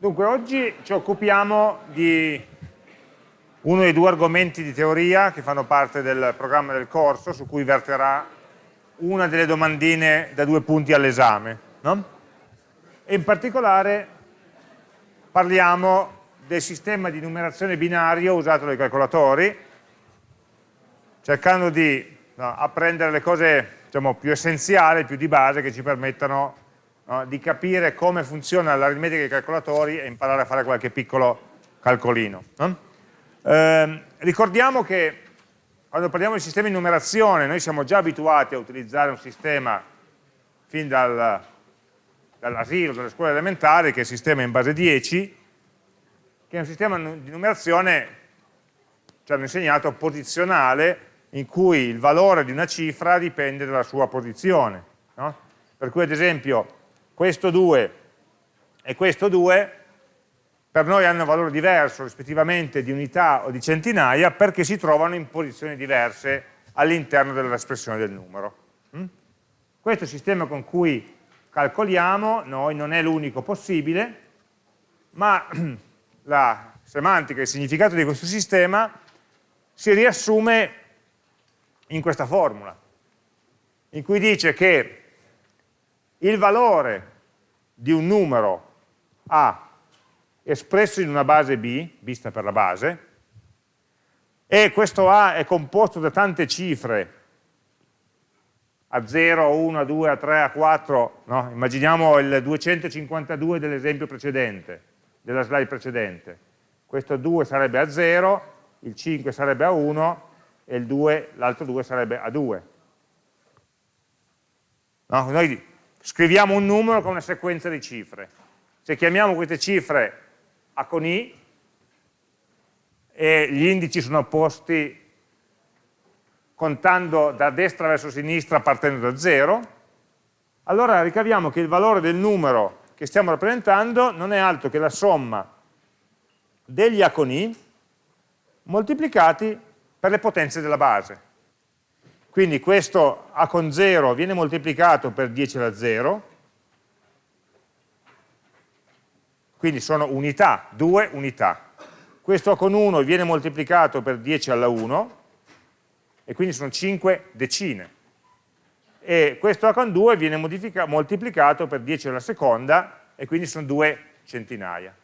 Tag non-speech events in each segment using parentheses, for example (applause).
Dunque, oggi ci occupiamo di uno dei due argomenti di teoria che fanno parte del programma del corso, su cui verterà una delle domandine da due punti all'esame. No? E in particolare parliamo del sistema di numerazione binario usato dai calcolatori, cercando di no, apprendere le cose diciamo, più essenziali, più di base, che ci permettano no? di capire come funziona l'aritmetica dei calcolatori e imparare a fare qualche piccolo calcolino. No? Eh, ricordiamo che quando parliamo di sistemi di numerazione noi siamo già abituati a utilizzare un sistema fin dal, dall'asilo, dalle scuole elementari, che è il sistema in base 10, che è un sistema di numerazione, ci hanno insegnato, posizionale, in cui il valore di una cifra dipende dalla sua posizione. No? Per cui ad esempio questo 2 e questo 2 per noi hanno valore diverso rispettivamente di unità o di centinaia perché si trovano in posizioni diverse all'interno dell'espressione del numero. Mm? Questo sistema con cui calcoliamo noi non è l'unico possibile, ma (clears throat) la semantica, il significato di questo sistema si riassume in questa formula, in cui dice che il valore di un numero A espresso in una base B, vista per la base, e questo A è composto da tante cifre, a 0, a 1, a 2, a 3, a 4, no? immaginiamo il 252 dell'esempio precedente, della slide precedente, questo 2 sarebbe a 0, il 5 sarebbe a 1 e l'altro 2 sarebbe a 2. No? Noi scriviamo un numero con una sequenza di cifre. Se chiamiamo queste cifre A con I e gli indici sono posti contando da destra verso sinistra partendo da 0, allora ricaviamo che il valore del numero che stiamo rappresentando non è altro che la somma degli A con I moltiplicati per le potenze della base. Quindi questo A con 0 viene moltiplicato per 10 alla 0, quindi sono unità, due unità. Questo A con 1 viene moltiplicato per 10 alla 1, e quindi sono 5 decine. E questo A con 2 viene moltiplicato per 10 alla seconda, e quindi sono 2 centinaia.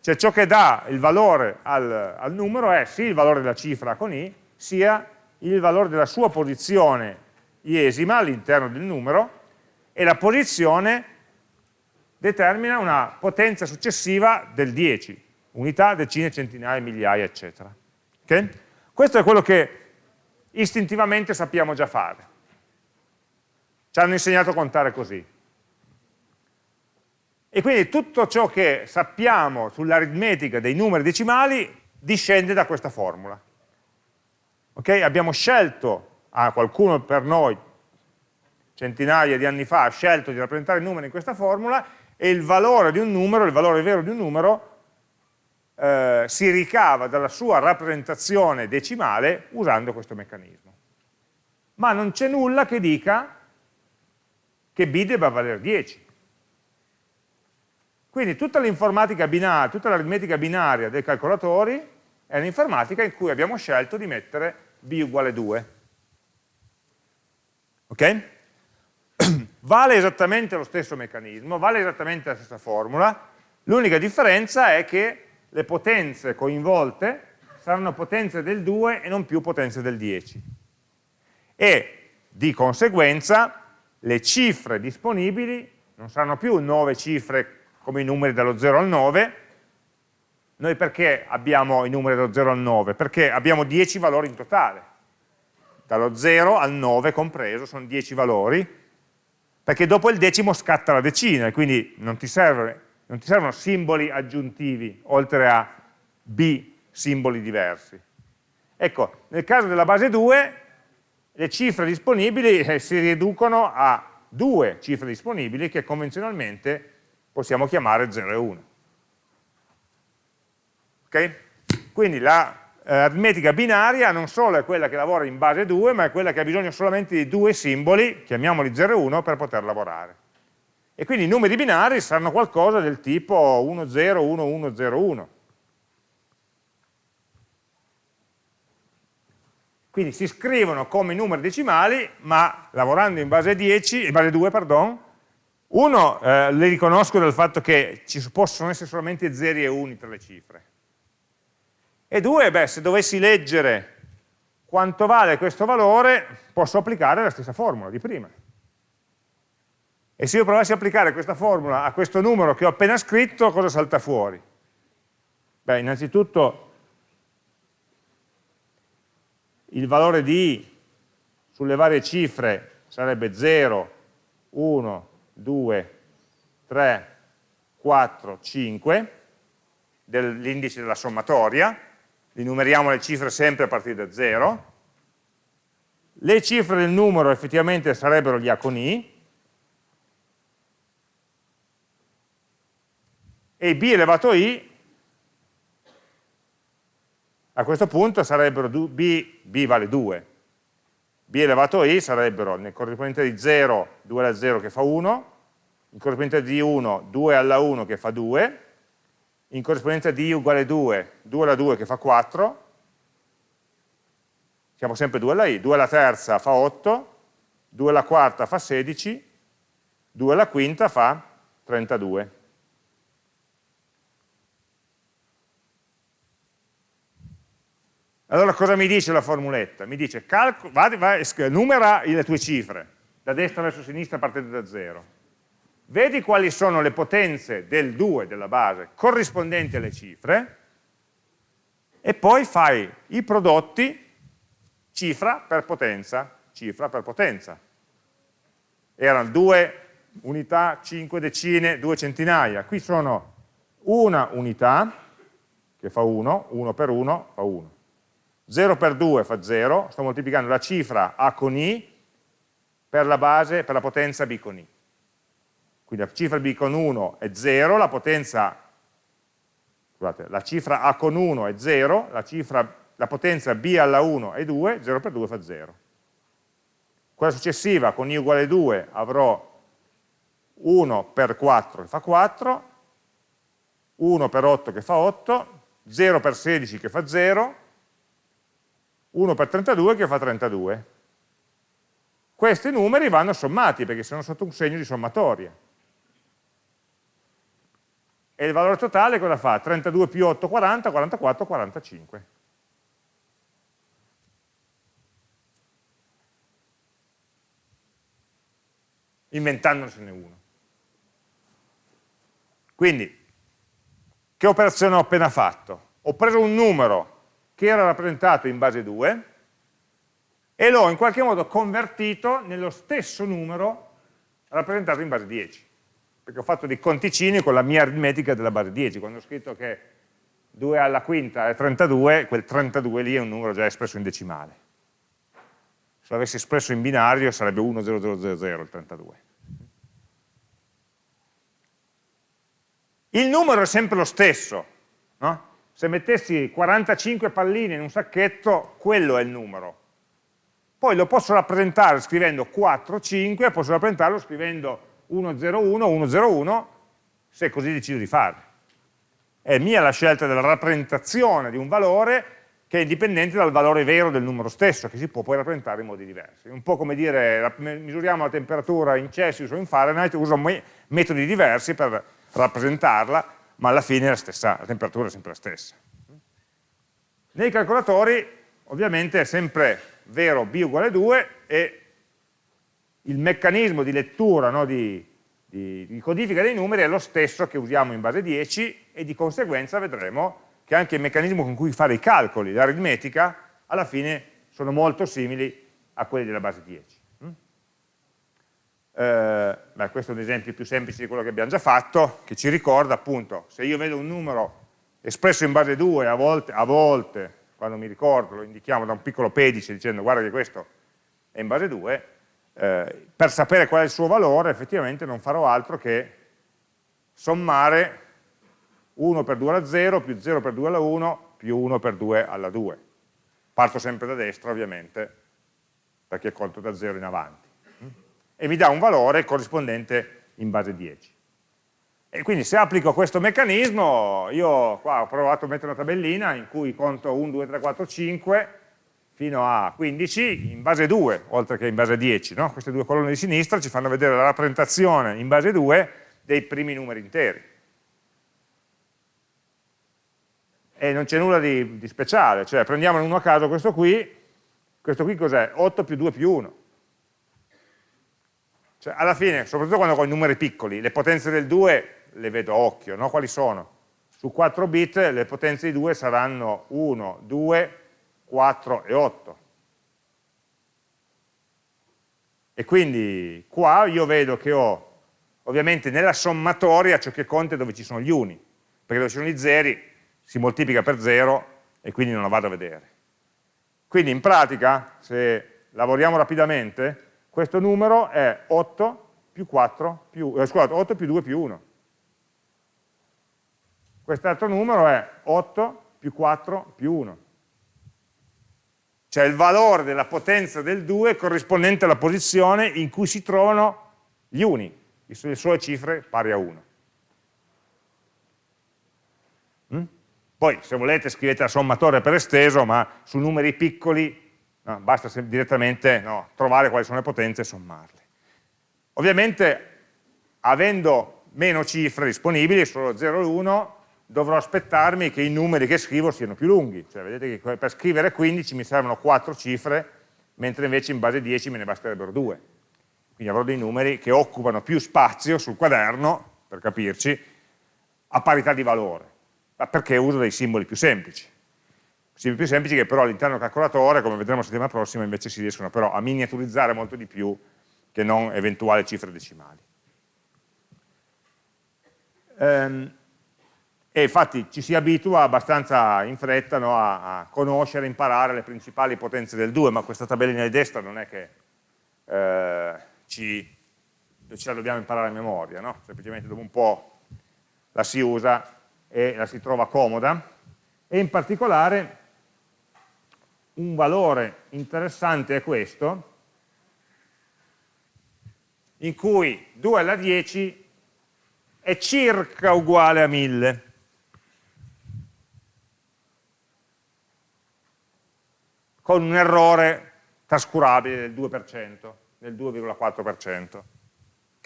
Cioè ciò che dà il valore al, al numero è sì il valore della cifra A con I, sia il valore della sua posizione iesima all'interno del numero e la posizione determina una potenza successiva del 10, unità, decine, centinaia, migliaia, eccetera. Okay? Questo è quello che istintivamente sappiamo già fare. Ci hanno insegnato a contare così. E quindi tutto ciò che sappiamo sull'aritmetica dei numeri decimali discende da questa formula. Okay? Abbiamo scelto, a qualcuno per noi, centinaia di anni fa, ha scelto di rappresentare il numero in questa formula e il valore di un numero, il valore vero di un numero, eh, si ricava dalla sua rappresentazione decimale usando questo meccanismo. Ma non c'è nulla che dica che b debba valere 10. Quindi tutta l'informatica binaria, tutta l'aritmetica binaria dei calcolatori è un'informatica in cui abbiamo scelto di mettere b uguale 2. Ok? (clears throat) vale esattamente lo stesso meccanismo, vale esattamente la stessa formula, l'unica differenza è che le potenze coinvolte saranno potenze del 2 e non più potenze del 10. E di conseguenza le cifre disponibili non saranno più 9 cifre come i numeri dallo 0 al 9, noi perché abbiamo i numeri dallo 0 al 9? Perché abbiamo 10 valori in totale. Dallo 0 al 9 compreso sono 10 valori, perché dopo il decimo scatta la decina, e quindi non ti, serve, non ti servono simboli aggiuntivi, oltre a B simboli diversi. Ecco, nel caso della base 2, le cifre disponibili eh, si riducono a due cifre disponibili che convenzionalmente possiamo chiamare 0 e 1. Okay? Quindi l'aritmetica eh, binaria non solo è quella che lavora in base 2, ma è quella che ha bisogno solamente di due simboli, chiamiamoli 0 e 1, per poter lavorare. E quindi i numeri binari saranno qualcosa del tipo 1, 0, 1, 1, 0, 1. Quindi si scrivono come numeri decimali, ma lavorando in base 10, in base 2, pardon, uno, eh, le riconosco dal fatto che ci possono essere solamente zeri e uni tra le cifre. E due, beh, se dovessi leggere quanto vale questo valore, posso applicare la stessa formula di prima. E se io provassi a applicare questa formula a questo numero che ho appena scritto, cosa salta fuori? Beh, innanzitutto il valore di i sulle varie cifre sarebbe 0, 1, 2, 3, 4, 5 dell'indice della sommatoria, li numeriamo le cifre sempre a partire da 0, le cifre del numero effettivamente sarebbero gli A con I, e b elevato i a questo punto sarebbero b, b vale 2, b elevato i sarebbero nel corrispondente di 0, 2 alla 0 che fa 1, in corrispondente di 1, 2 alla 1 che fa 2, in corrispondenza di i uguale 2, 2 alla 2 che fa 4, siamo sempre 2 alla i, 2 alla terza fa 8, 2 alla quarta fa 16, 2 alla quinta fa 32. Allora cosa mi dice la formuletta? Mi dice, calco, va, va, numera le tue cifre, da destra verso sinistra partendo da 0. Vedi quali sono le potenze del 2 della base corrispondenti alle cifre e poi fai i prodotti cifra per potenza, cifra per potenza. Erano 2 unità, 5 decine, 2 centinaia. Qui sono una unità, che fa 1, 1 per 1 fa 1. 0 per 2 fa 0, sto moltiplicando la cifra A con I per la base, per la potenza B con I. Quindi la cifra B con 1 è 0, la potenza, scusate, la cifra A con 1 è 0, la, cifra, la potenza B alla 1 è 2, 0 per 2 fa 0. Quella successiva con I uguale 2 avrò 1 per 4 che fa 4, 1 per 8 che fa 8, 0 per 16 che fa 0, 1 per 32 che fa 32. Questi numeri vanno sommati perché sono sotto un segno di sommatoria. E il valore totale cosa fa? 32 più 8, 40, 44, 45. Inventandosene uno. Quindi, che operazione ho appena fatto? Ho preso un numero che era rappresentato in base 2 e l'ho in qualche modo convertito nello stesso numero rappresentato in base 10 perché ho fatto dei conticini con la mia aritmetica della base 10 quando ho scritto che 2 alla quinta è 32 quel 32 lì è un numero già espresso in decimale se l'avessi espresso in binario sarebbe 10000 il 32 il numero è sempre lo stesso no? se mettessi 45 palline in un sacchetto, quello è il numero. Poi lo posso rappresentare scrivendo 4, 5, posso rappresentarlo scrivendo 101, 101, se così decido di farlo. È mia la scelta della rappresentazione di un valore che è indipendente dal valore vero del numero stesso, che si può poi rappresentare in modi diversi. Un po' come dire, misuriamo la temperatura in Celsius o in Fahrenheit, uso metodi diversi per rappresentarla, ma alla fine la, stessa, la temperatura è sempre la stessa. Nei calcolatori ovviamente è sempre vero b uguale 2 e il meccanismo di lettura, no, di, di, di, codifica dei numeri è lo stesso che usiamo in base 10 e di conseguenza vedremo che anche il meccanismo con cui fare i calcoli, l'aritmetica, alla fine sono molto simili a quelli della base 10. Eh, beh, questo è un esempio più semplice di quello che abbiamo già fatto, che ci ricorda appunto, se io vedo un numero espresso in base 2, a volte, a volte quando mi ricordo, lo indichiamo da un piccolo pedice dicendo guarda che questo è in base 2, eh, per sapere qual è il suo valore effettivamente non farò altro che sommare 1 per 2 alla 0 più 0 per 2 alla 1 più 1 per 2 alla 2. Parto sempre da destra ovviamente perché conto da 0 in avanti e mi dà un valore corrispondente in base 10. E quindi se applico questo meccanismo, io qua ho provato a mettere una tabellina in cui conto 1, 2, 3, 4, 5 fino a 15 in base 2, oltre che in base 10. No? Queste due colonne di sinistra ci fanno vedere la rappresentazione in base 2 dei primi numeri interi. E non c'è nulla di, di, speciale, cioè prendiamo uno a caso questo qui, questo qui cos'è? 8 più 2 più 1. Cioè, alla fine, soprattutto quando ho i numeri piccoli, le potenze del 2 le vedo a occhio, no? quali sono? Su 4 bit le potenze di 2 saranno 1, 2, 4 e 8. E quindi qua io vedo che ho, ovviamente nella sommatoria ciò che conta è dove ci sono gli uni, perché dove ci sono gli zeri si moltiplica per 0 e quindi non la vado a vedere. Quindi in pratica, se lavoriamo rapidamente, questo numero è 8 più 4 più, eh, scusate, 8 più 2 più 1. Quest'altro numero è 8 più 4 più 1. Cioè il valore della potenza del 2 corrispondente alla posizione in cui si trovano gli uni, le sue cifre pari a 1. Mm? Poi se volete scrivete la sommatoria per esteso, ma su numeri piccoli no, basta direttamente no, trovare quali sono le potenze e sommarle. Ovviamente avendo meno cifre disponibili, solo 0 e 1, dovrò aspettarmi che i numeri che scrivo siano più lunghi, cioè vedete che per scrivere 15 mi servono 4 cifre, mentre invece in base 10 me ne basterebbero 2. Quindi avrò dei numeri che occupano più spazio sul quaderno, per capirci, a parità di valore, ma perché uso dei simboli più semplici. Simboli più semplici che però all'interno del calcolatore, come vedremo la settimana prossima, invece si riescono però a miniaturizzare molto di più che non eventuali cifre decimali. Ehm, e infatti ci si abitua abbastanza in fretta no, a, a, conoscere, imparare le principali potenze del 2, ma questa tabellina di destra non è che eh, ci, ce la dobbiamo imparare a memoria, no? semplicemente dopo un po' la si usa e la si trova comoda, e in particolare un valore interessante è questo, in cui 2 alla 10 è circa uguale a 1000. Con un errore trascurabile del 2%, del 2,4%.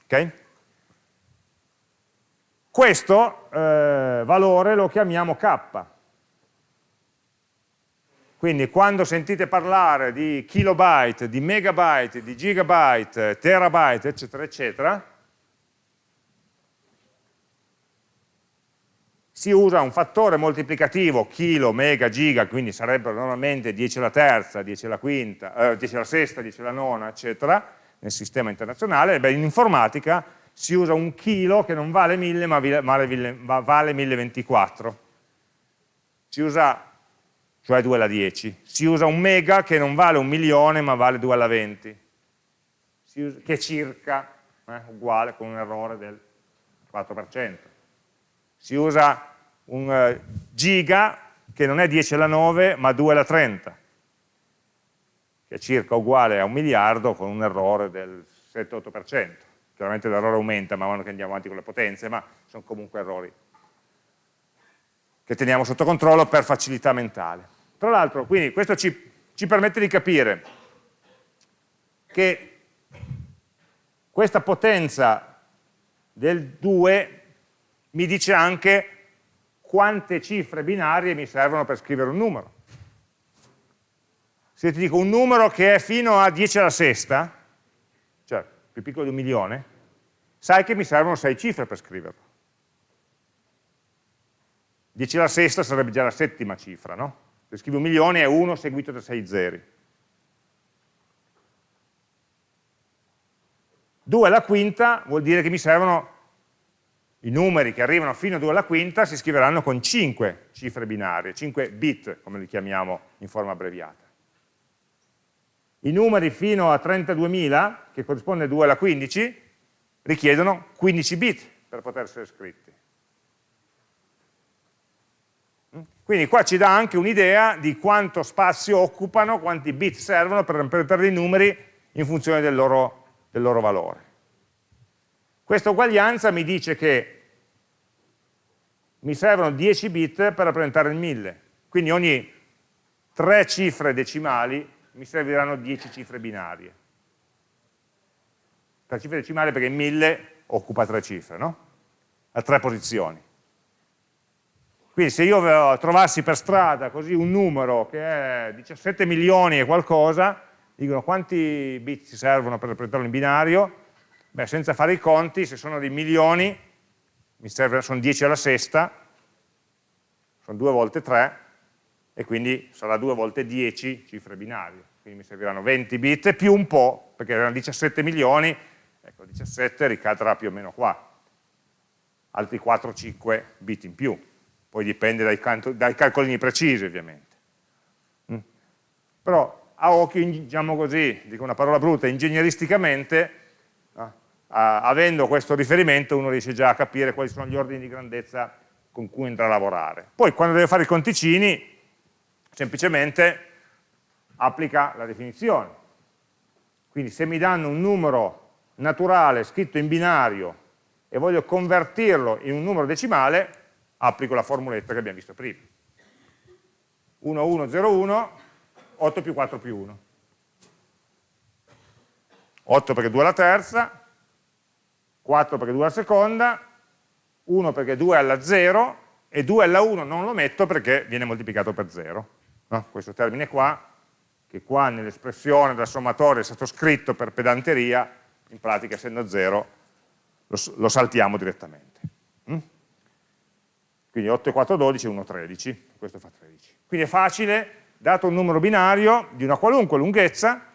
Ok? Questo eh, valore lo chiamiamo k. Quindi quando sentite parlare di kilobyte, di megabyte, di gigabyte, terabyte, eccetera, eccetera, si usa un fattore moltiplicativo, chilo, mega, giga, quindi sarebbero normalmente 10 alla terza, 10 alla quinta, eh, 10 alla sesta, 10 alla nona, eccetera, nel sistema internazionale, beh, in informatica si usa un chilo che non vale 1000 ma vale, vale 1024. Si usa, cioè 2 alla 10. Si usa un mega che non vale un milione ma vale 2 alla 20, usa, che è circa eh, uguale con un errore del 4% si usa un uh, giga che non è 10 alla 9 ma 2 alla 30 che è circa uguale a un miliardo con un errore del 7-8% chiaramente l'errore aumenta man mano che andiamo avanti con le potenze ma sono comunque errori che teniamo sotto controllo per facilità mentale. Tra l'altro quindi questo ci, ci permette di capire che questa potenza del 2 mi dice anche quante cifre binarie mi servono per scrivere un numero. Se ti dico un numero che è fino a 10 alla sesta, cioè più piccolo di un milione, sai che mi servono 6 cifre per scriverlo. 10 alla sesta sarebbe già la settima cifra, no? Se scrivi un milione è 1 seguito da 6 zeri. 2 alla quinta vuol dire che mi servono i numeri che arrivano fino a 2 alla quinta si scriveranno con 5 cifre binarie, 5 bit, come li chiamiamo in forma abbreviata. I numeri fino a 32.000, che corrisponde a 2 alla 15, richiedono 15 bit per poter essere scritti. Quindi qua ci dà anche un'idea di quanto spazio occupano, quanti bit servono per rappresentare i numeri in funzione del loro, del loro valore. Questa uguaglianza mi dice che mi servono 10 bit per rappresentare il 1000, quindi ogni 3 cifre decimali mi serviranno 10 cifre binarie. 3 cifre decimali perché 1000 occupa 3 cifre, no? A 3 posizioni. Quindi se io trovassi per strada così un numero che è 17 milioni e qualcosa, dicono quanti bit ci servono per rappresentarlo in binario? Beh, senza fare i conti, se sono dei milioni, mi serve, sono 10 alla sesta, sono 2 volte 3, e quindi sarà 2 volte 10 cifre binarie. Quindi mi serviranno 20 bit più un po', perché erano 17 milioni, ecco 17 ricadrà più o meno qua, altri 4-5 bit in più, poi dipende dai, dai calcolini precisi ovviamente. Mm. Però a occhio, diciamo così, dico una parola brutta, ingegneristicamente avendo questo riferimento uno riesce già a capire quali sono gli ordini di grandezza con cui andrà a lavorare. Poi quando deve fare i conticini, semplicemente applica la definizione. Quindi se mi danno un numero naturale scritto in binario e voglio convertirlo in un numero decimale, applico la formuletta che abbiamo visto prima. 1101, 8 più 4 più 1. 8 perché 2 alla terza, 4 perché 2 alla seconda, 1 perché 2 alla 0 e 2 alla 1 non lo metto perché viene moltiplicato per 0. No? Questo termine qua, che qua nell'espressione della sommatoria è stato scritto per pedanteria, in pratica essendo 0 lo, lo saltiamo direttamente. Mm? Quindi 8 e 4, 12, 1, 13, questo fa 13. Quindi è facile, dato un numero binario di una qualunque lunghezza,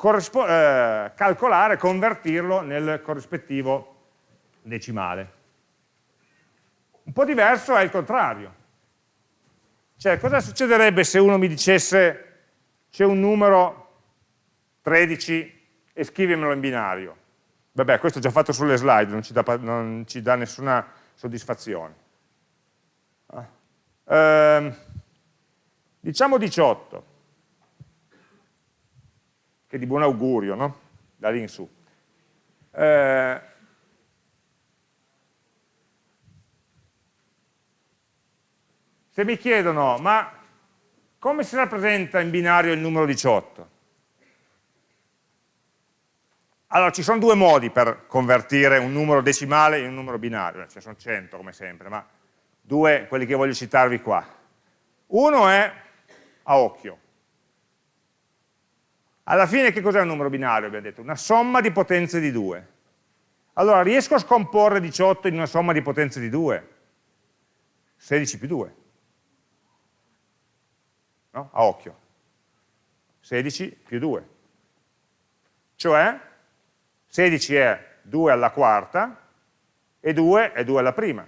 eh, calcolare, convertirlo nel corrispettivo decimale. Un po' diverso è il contrario. Cioè, cosa succederebbe se uno mi dicesse c'è un numero 13 e scrivimelo in binario? Vabbè, questo ho già fatto sulle slide, non ci dà, non ci dà nessuna soddisfazione. Eh, diciamo 18 che di buon augurio, no? da lì in su. Eh, se mi chiedono, ma come si rappresenta in binario il numero 18? Allora, ci sono due modi per convertire un numero decimale in un numero binario, ce ne sono 100 come sempre, ma due, quelli che voglio citarvi qua. Uno è a occhio, alla fine che cos'è un numero binario? Abbiamo detto una somma di potenze di 2. Allora riesco a scomporre 18 in una somma di potenze di 2? 16 più 2. No? A occhio. 16 più 2. Cioè 16 è 2 alla quarta e 2 è 2 alla prima.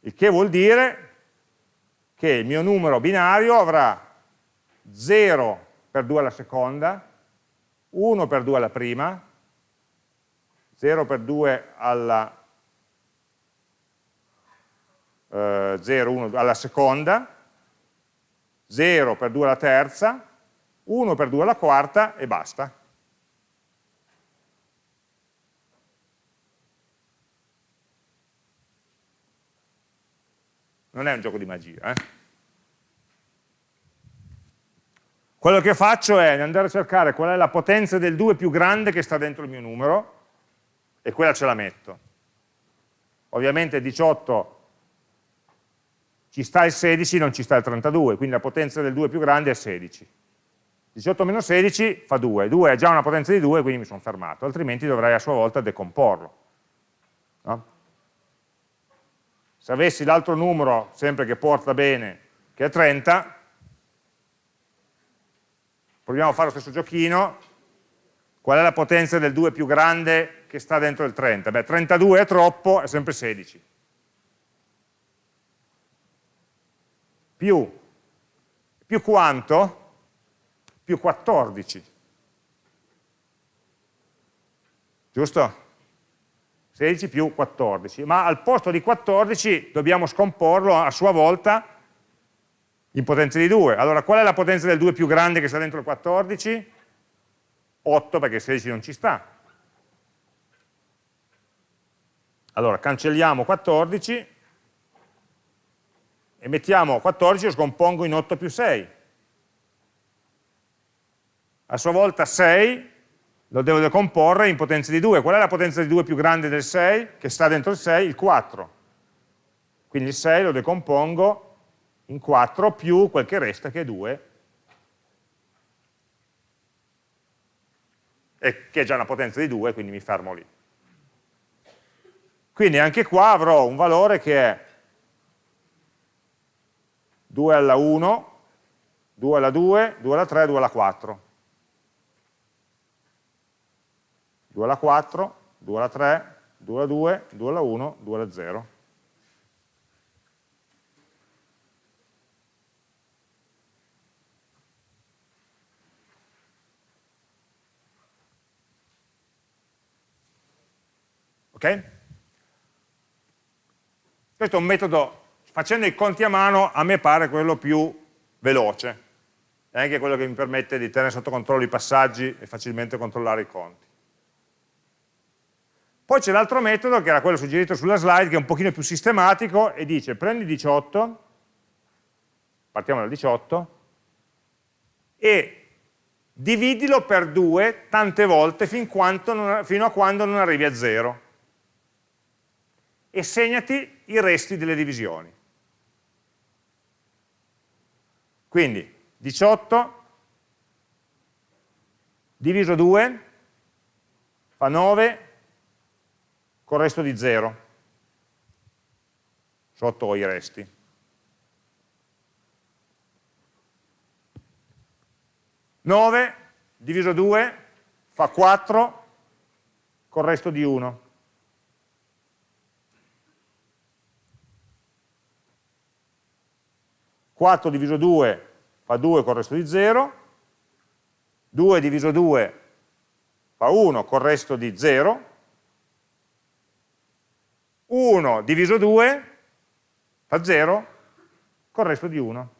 Il che vuol dire che il mio numero binario avrà 0 per 2 alla seconda, 1 per 2 alla prima, 0 per 2 alla eh, 0, 1 alla seconda, 0 per 2 alla terza, 1 per 2 alla quarta e basta. Non è un gioco di magia, eh? Quello che faccio è andare a cercare qual è la potenza del 2 più grande che sta dentro il mio numero e quella ce la metto. Ovviamente 18 ci sta il 16, non ci sta il 32, quindi la potenza del 2 più grande è 16. 18 meno 16 fa 2, 2 è già una potenza di 2, quindi mi sono fermato, altrimenti dovrei a sua volta decomporlo. No? Se avessi l'altro numero, sempre che porta bene, che è 30, proviamo a fare lo stesso giochino, qual è la potenza del 2 più grande che sta dentro il 30? Beh, 32 è troppo, è sempre 16. Più, più quanto? Più 14. Giusto? 16 più 14, ma al posto di 14 dobbiamo scomporlo a sua volta in potenza di 2. Allora, qual è la potenza del 2 più grande che sta dentro il 14? 8 perché 16 non ci sta. Allora, cancelliamo 14 e mettiamo 14 lo scompongo in 8 più 6. A sua volta 6 lo devo decomporre in potenza di 2. Qual è la potenza di 2 più grande del 6? Che sta dentro il 6? Il 4. Quindi il 6 lo decompongo in 4 più quel che resta che è 2 e che è già una potenza di 2, quindi mi fermo lì. Quindi anche qua avrò un valore che è 2 alla 1, 2 alla 2, 2 alla 3, 2 alla 4. 2 alla 4, 2 alla 3, 2 alla 2, 2 alla 1, 2 alla 0. Ok? Questo è un metodo, facendo i conti a mano, a me pare quello più veloce, è anche quello che mi permette di tenere sotto controllo i passaggi e facilmente controllare i conti. Poi c'è l'altro metodo, che era quello suggerito sulla slide, che è un pochino più sistematico, e dice prendi 18, partiamo dal 18, e dividilo per 2 tante volte fin non, fino a quando non arrivi a 0 e segnati i resti delle divisioni. Quindi 18 diviso 2 fa 9 con il resto di 0 sotto i resti. Nove diviso 2 fa 4 con il resto di 1. 4 diviso 2 fa 2 con il resto di 0, 2 diviso 2 fa 1 con il resto di 0, 1 diviso 2 fa 0 con il resto di 1.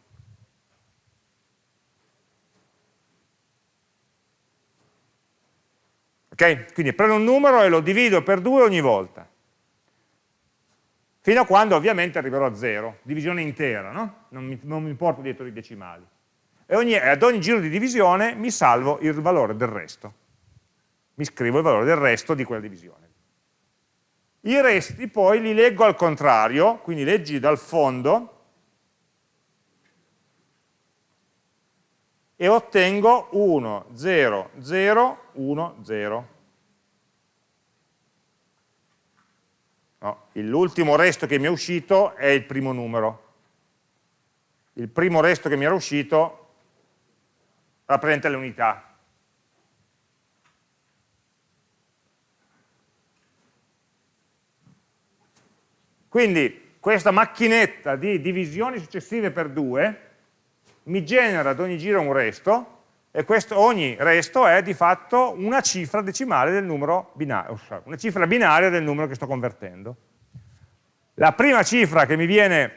Ok? Quindi prendo un numero e lo divido per 2 ogni volta fino a quando ovviamente arriverò a 0, divisione intera, no? non, mi, non mi porto dietro i decimali. E ogni, ad ogni giro di divisione mi salvo il valore del resto, mi scrivo il valore del resto di quella divisione. I resti poi li leggo al contrario, quindi leggi dal fondo e ottengo 1, 0, 0, 1, 0. No, L'ultimo resto che mi è uscito è il primo numero. Il primo resto che mi era uscito rappresenta le unità. Quindi questa macchinetta di divisioni successive per 2 mi genera ad ogni giro un resto e questo, ogni resto è di fatto una cifra decimale del numero binario, una cifra binaria del numero che sto convertendo. La prima cifra che mi viene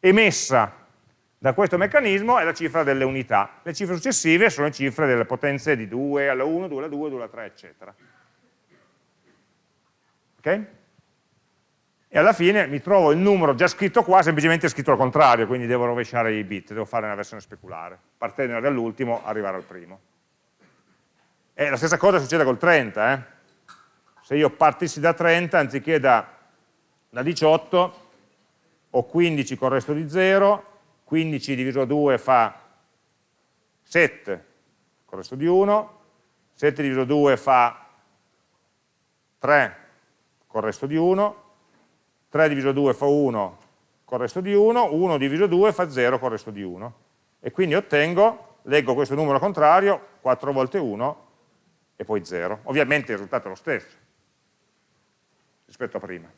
emessa da questo meccanismo è la cifra delle unità. Le cifre successive sono cifre delle potenze di 2 alla 1, 2 alla 2, 2 alla 3, eccetera. Ok? E alla fine mi trovo il numero già scritto qua, semplicemente scritto al contrario, quindi devo rovesciare i bit, devo fare una versione speculare, partendo dall'ultimo, arrivare al primo. E la stessa cosa succede col 30, eh? se io partissi da 30 anziché da, da 18 ho 15 con il resto di 0, 15 diviso 2 fa 7 con il resto di 1, 7 diviso 2 fa 3 con il resto di 1, 3 diviso 2 fa 1 con il resto di 1, 1 diviso 2 fa 0 con il resto di 1. E quindi ottengo, leggo questo numero contrario, 4 volte 1 e poi 0. Ovviamente il risultato è lo stesso rispetto a prima.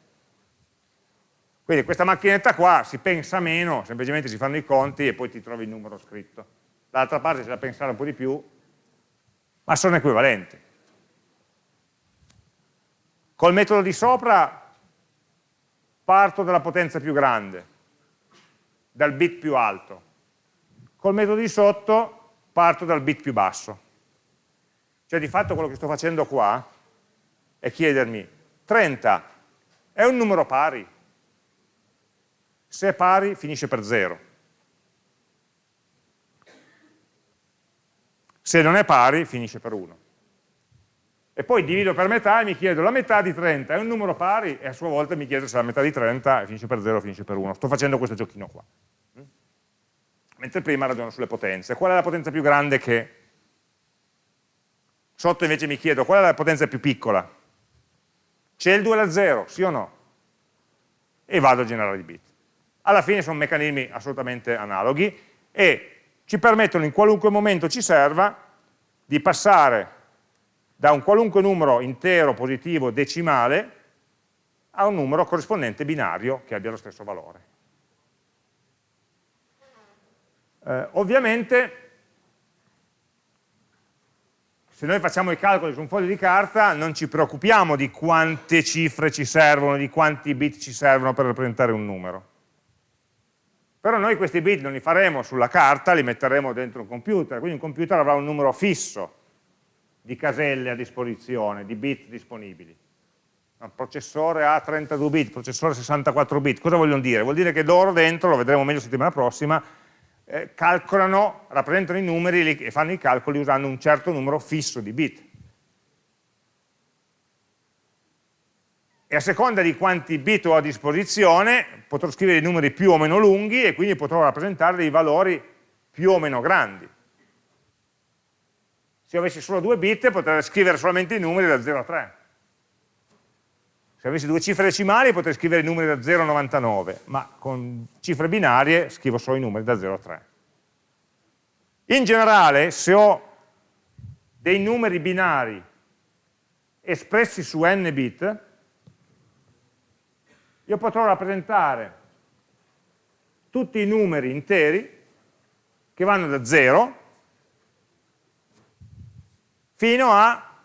Quindi questa macchinetta qua si pensa meno, semplicemente si fanno i conti e poi ti trovi il numero scritto. Dall'altra parte c'è da pensare un po' di più, ma sono equivalenti. Col metodo di sopra parto dalla potenza più grande, dal bit più alto. Col metodo di sotto parto dal bit più basso. Cioè di fatto quello che sto facendo qua è chiedermi 30 è un numero pari? Se è pari finisce per 0. Se non è pari finisce per 1. E poi divido per metà e mi chiedo la metà di 30 è un numero pari? E a sua volta mi chiedo se la metà di 30 finisce per 0 o finisce per 1. Sto facendo questo giochino qua. Mentre prima ragiono sulle potenze. Qual è la potenza più grande che... Sotto invece mi chiedo qual è la potenza più piccola? C'è il 2 alla 0, sì o no? E vado a generare i bit. Alla fine sono meccanismi assolutamente analoghi e ci permettono in qualunque momento ci serva di passare da un qualunque numero intero, positivo, decimale a un numero corrispondente binario che abbia lo stesso valore. Eh, ovviamente se noi facciamo i calcoli su un foglio di carta non ci preoccupiamo di quante cifre ci servono, di quanti bit ci servono per rappresentare un numero. Però noi questi bit non li faremo sulla carta, li metteremo dentro un computer, quindi un computer avrà un numero fisso di caselle a disposizione, di bit disponibili. Un processore ha 32 bit, processore 64 bit, cosa vogliono dire? Vuol dire che loro dentro, lo vedremo meglio settimana prossima, eh, calcolano, rappresentano i numeri e fanno i calcoli usando un certo numero fisso di bit. E a seconda di quanti bit ho a disposizione potrò scrivere i numeri più o meno lunghi e quindi potrò rappresentare dei valori più o meno grandi. Se avessi solo due bit potrei scrivere solamente i numeri da 0 a 3. Se avessi due cifre decimali potrei scrivere i numeri da 0 a 99, ma con cifre binarie scrivo solo i numeri da 0 a 3. In generale, se ho dei numeri binari espressi su n bit, io potrò rappresentare tutti i numeri interi che vanno da 0 fino a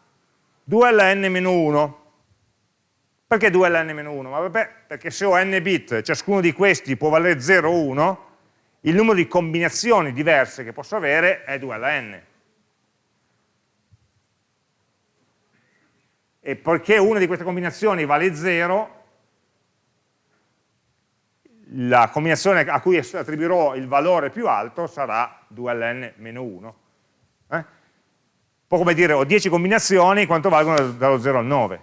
2 alla n-1. Perché 2 alla n-1? Ma vabbè, perché se ho n bit, ciascuno di questi può valere 0 o 1, il numero di combinazioni diverse che posso avere è 2 alla n. E poiché una di queste combinazioni vale 0, la combinazione a cui attribuirò il valore più alto sarà 2 alla n meno 1. Eh? Un po' come dire, ho 10 combinazioni, quanto valgono dallo 0 al 9?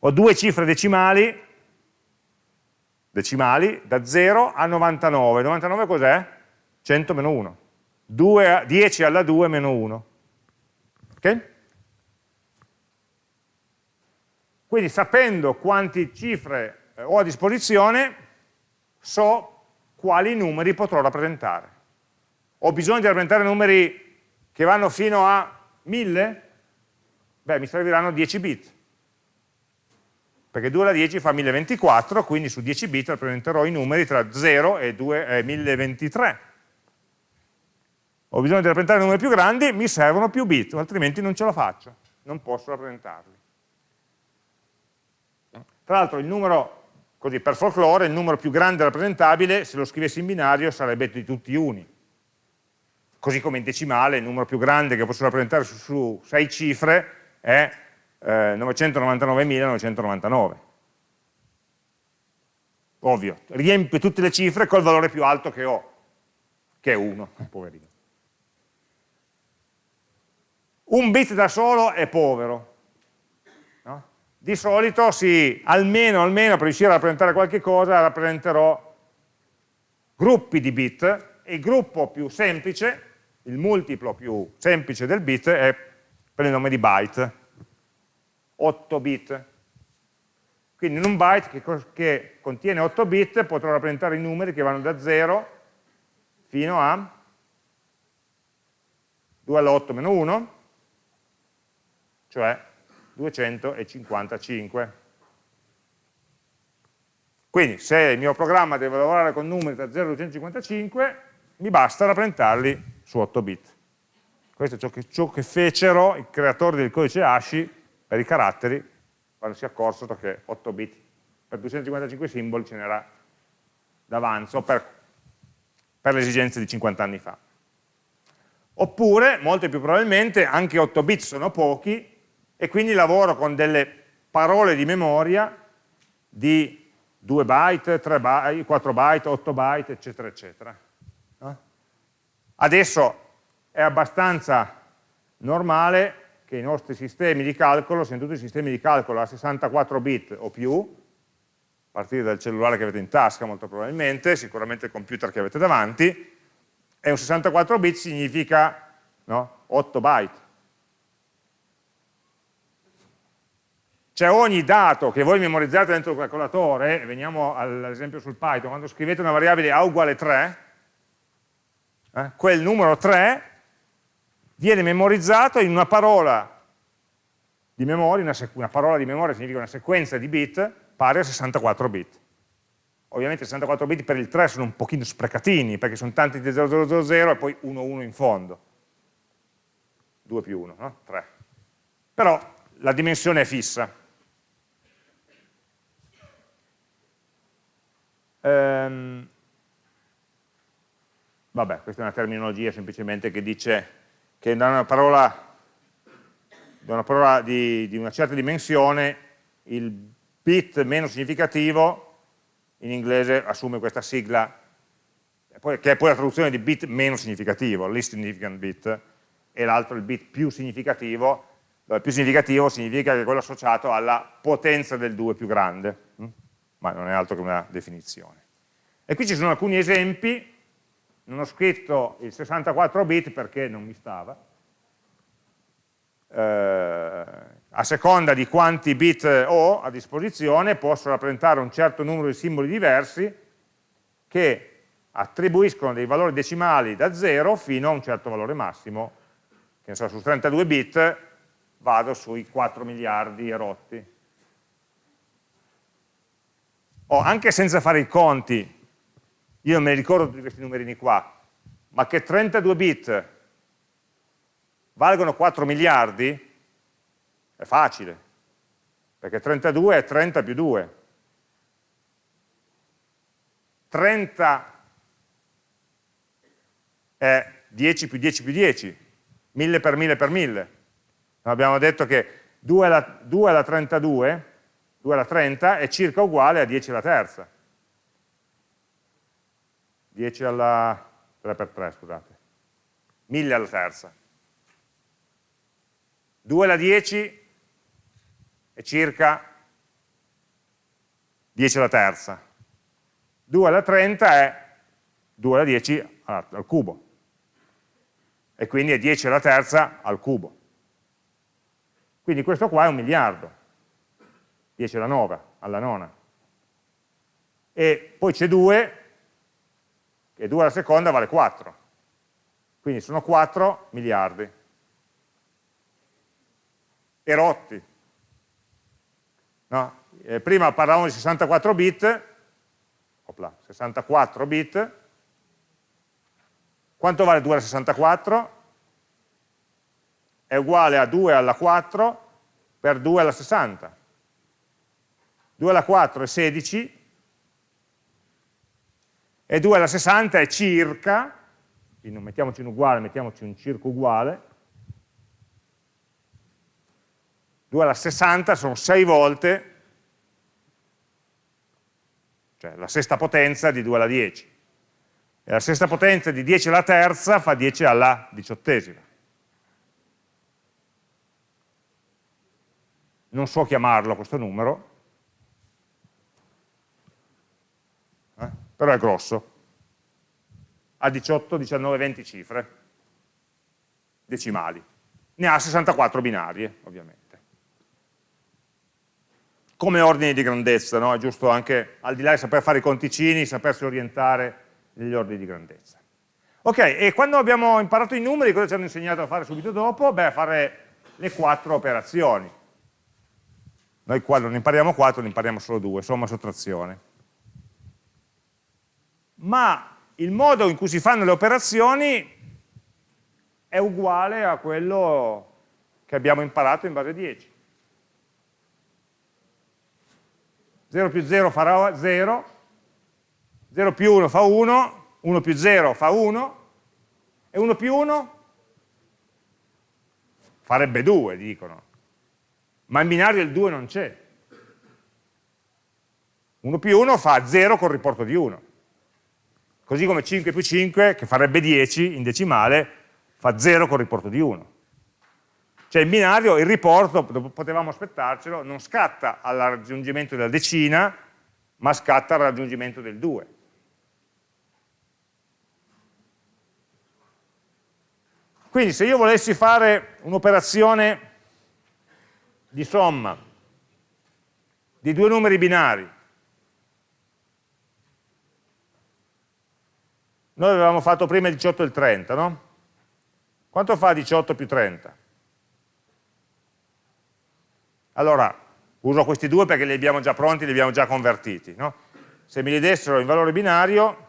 ho due cifre decimali, decimali da 0 a 99. 99 cos'è? 100 meno 1. 2, 10 alla 2 meno 1. Ok? Quindi sapendo quante cifre eh, ho a disposizione, so quali numeri potrò rappresentare. Ho bisogno di rappresentare numeri che vanno fino a 1000? Beh, mi serviranno 10 bit perché 2 alla 10 fa 1024, quindi su 10 bit rappresenterò i numeri tra 0 e, 2, e 1023. Ho bisogno di rappresentare numeri più grandi, mi servono più bit, altrimenti non ce la faccio, non posso rappresentarli. Tra l'altro il numero, così per folklore, il numero più grande rappresentabile, se lo scrivessi in binario, sarebbe di tutti uni. Così come in decimale, il numero più grande che posso rappresentare su, su 6 cifre è eh, 999.999. Ovvio, riempie tutte le cifre col valore più alto che ho, che è 1, poverino. Un bit da solo è povero. No? Di solito sì, almeno, almeno per riuscire a rappresentare qualche cosa rappresenterò gruppi di bit il gruppo più semplice, il multiplo più semplice del bit è per il nome di byte, 8 bit. Quindi in un byte che, che contiene 8 bit potrò rappresentare i numeri che vanno da 0 fino a 2 alla 8 meno 1, cioè 255. Quindi se il mio programma deve lavorare con numeri da 0 a 255, mi basta rappresentarli su 8 bit. Questo è ciò che, ciò che fecero i creatori del codice ASCII per i caratteri, quando si accorsero che 8 bit per 255 simboli ce n'era d'avanzo per, per le esigenze di 50 anni fa. Oppure, molto più probabilmente, anche 8 bit sono pochi e quindi lavoro con delle parole di memoria di 2 byte, 3 byte, 4 byte, 8 byte, eccetera, eccetera. Adesso è abbastanza normale che i nostri sistemi di calcolo siano tutti sistemi di calcolo a 64 bit o più, a partire dal cellulare che avete in tasca molto probabilmente, sicuramente il computer che avete davanti, e un 64 bit significa no, 8 byte. Cioè ogni dato che voi memorizzate dentro il calcolatore, veniamo all'esempio sul Python, quando scrivete una variabile A uguale 3, eh, quel numero 3 viene memorizzato in una parola di memoria, una, una parola di memoria significa una sequenza di bit pari a 64 bit. Ovviamente 64 bit per il 3 sono un pochino sprecatini, perché sono tanti di 0000 e poi 1, 1 in fondo. 2 più 1, no? 3. Però la dimensione è fissa. Ehm, vabbè, questa è una terminologia semplicemente che dice che da una parola, da una, parola di, di una certa dimensione il bit meno significativo in inglese assume questa sigla, che è poi la traduzione di bit meno significativo, least significant bit, e l'altro il bit più significativo, dove più significativo significa che è quello associato alla potenza del 2 più grande, hm? ma non è altro che una definizione. E qui ci sono alcuni esempi, non ho scritto il 64 bit perché non mi stava, eh, a seconda di quanti bit ho a disposizione posso rappresentare un certo numero di simboli diversi che attribuiscono dei valori decimali da 0 fino a un certo valore massimo, che ne so, su 32 bit vado sui 4 miliardi rotti. O anche senza fare i conti, io me ne ricordo tutti questi numerini qua, ma che 32 bit valgono 4 miliardi, è facile, perché 32 è 30 più 2. 30 è 10 più 10 più 10, 1000 per 1000 per 1000. Abbiamo detto che 2 alla, 2 alla 32, 2 alla 30 è circa uguale a 10 alla terza. 10 alla 3 per 3, scusate. 1000 alla terza. 2 alla 10 è circa 10 alla terza. 2 alla 30 è 2 alla 10 al cubo. E quindi è 10 alla terza al cubo. Quindi questo qua è un miliardo. 10 alla 9, alla nona. E poi c'è 2, e 2 alla seconda vale 4. Quindi sono 4 miliardi. E rotti. No? Eh, prima parlavamo di 64 bit, opla, 64 bit, quanto vale 2 alla 64? È uguale a 2 alla 4 per 2 alla 60. 2 alla 4 è 16 e 2 alla 60 è circa, quindi non mettiamoci un uguale, mettiamoci un circo uguale, 2 alla 60 sono 6 volte, cioè la sesta potenza di 2 alla 10. E la sesta potenza di 10 alla terza fa 10 alla diciottesima. Non so chiamarlo questo numero, però è grosso. Ha 18, 19, 20 cifre decimali. Ne ha 64 binarie, ovviamente come ordini di grandezza, no? è giusto anche, al di là di saper fare i conticini, sapersi orientare negli ordini di grandezza. Ok, e quando abbiamo imparato i numeri, cosa ci hanno insegnato a fare subito dopo? Beh, a fare le quattro operazioni. Noi qua non impariamo quattro, ne impariamo solo due, somma, sottrazione. Ma il modo in cui si fanno le operazioni è uguale a quello che abbiamo imparato in base 10. 0 più 0 farà 0, 0 più 1 fa 1, 1 più 0 fa 1, e 1 più 1 farebbe 2, dicono. Ma in binario il 2 non c'è. 1 più 1 fa 0 col riporto di 1. Così come 5 più 5, che farebbe 10 in decimale, fa 0 col riporto di 1. Cioè in binario il riporto, potevamo aspettarcelo, non scatta al raggiungimento della decina, ma scatta al raggiungimento del 2. Quindi se io volessi fare un'operazione di somma di due numeri binari Noi avevamo fatto prima il 18 e il 30, no? Quanto fa 18 più 30? Allora, uso questi due perché li abbiamo già pronti, li abbiamo già convertiti, no? Se me li dessero in valore binario,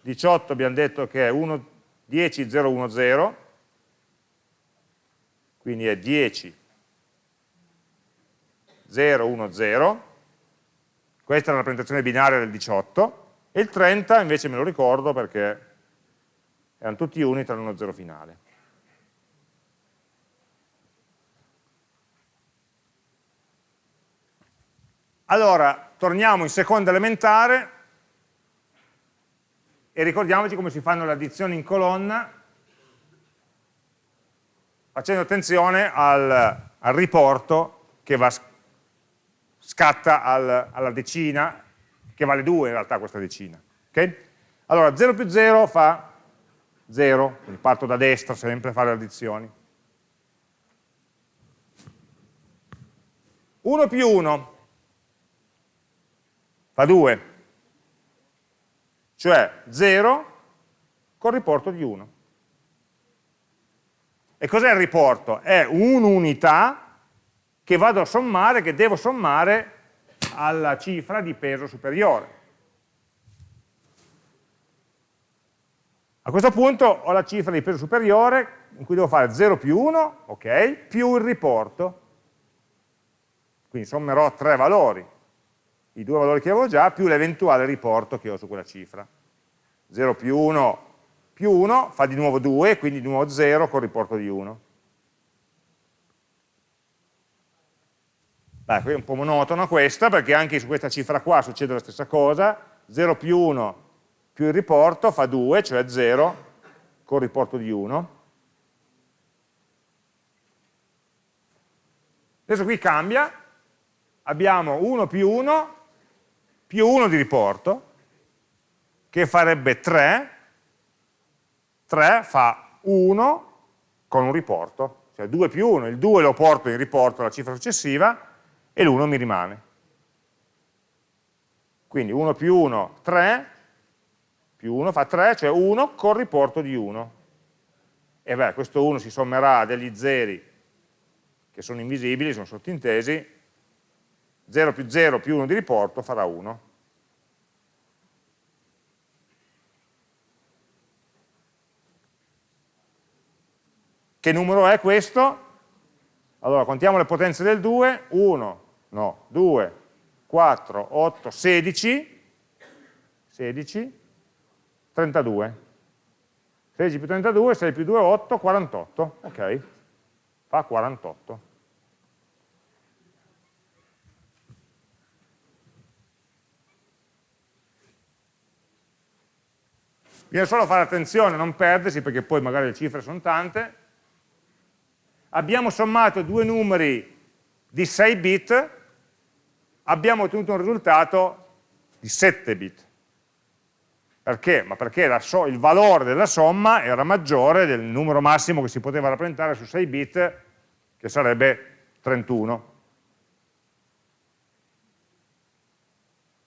18 abbiamo detto che è 1, 10, 0, 1, 0, quindi è 10, 0, 1, 0, questa è la rappresentazione binaria del 18, e il 30 invece me lo ricordo perché erano tutti uni tranne uno zero finale. Allora, torniamo in seconda elementare e ricordiamoci come si fanno le addizioni in colonna facendo attenzione al, al riporto che va, scatta al, alla decina che vale 2 in realtà questa decina. Okay? Allora 0 più 0 fa 0, quindi parto da destra sempre a fare le addizioni. 1 più 1 fa 2, cioè 0 con riporto di 1. E cos'è il riporto? È un'unità che vado a sommare, che devo sommare alla cifra di peso superiore. A questo punto ho la cifra di peso superiore in cui devo fare 0 più 1, ok, più il riporto. Quindi sommerò tre valori, i due valori che avevo già, più l'eventuale riporto che ho su quella cifra. 0 più 1 più 1 fa di nuovo 2, quindi di nuovo 0 con riporto di 1. Beh, qui è un po' monotona questa, perché anche su questa cifra qua succede la stessa cosa, 0 più 1 più il riporto fa 2, cioè 0 con riporto di 1. Adesso qui cambia, abbiamo 1 più 1 più 1 di riporto, che farebbe 3, 3 fa 1 con un riporto, cioè 2 più 1, il 2 lo porto in riporto alla cifra successiva, e l'1 mi rimane. Quindi 1 più 1, 3, più 1 fa 3, cioè 1 con riporto di 1. E beh, questo 1 si sommerà a degli zeri che sono invisibili, sono sottintesi, 0 più 0 più 1 di riporto farà 1. Che numero è questo? Allora, contiamo le potenze del 2, 1, no, 2, 4, 8, 16, 16, 32. 16 più 32, 6 più 2, 8, 48, ok, fa 48. Bisogna solo fare attenzione, non perdersi, perché poi magari le cifre sono tante. Abbiamo sommato due numeri di 6 bit abbiamo ottenuto un risultato di 7 bit. Perché? Ma perché so il valore della somma era maggiore del numero massimo che si poteva rappresentare su 6 bit, che sarebbe 31.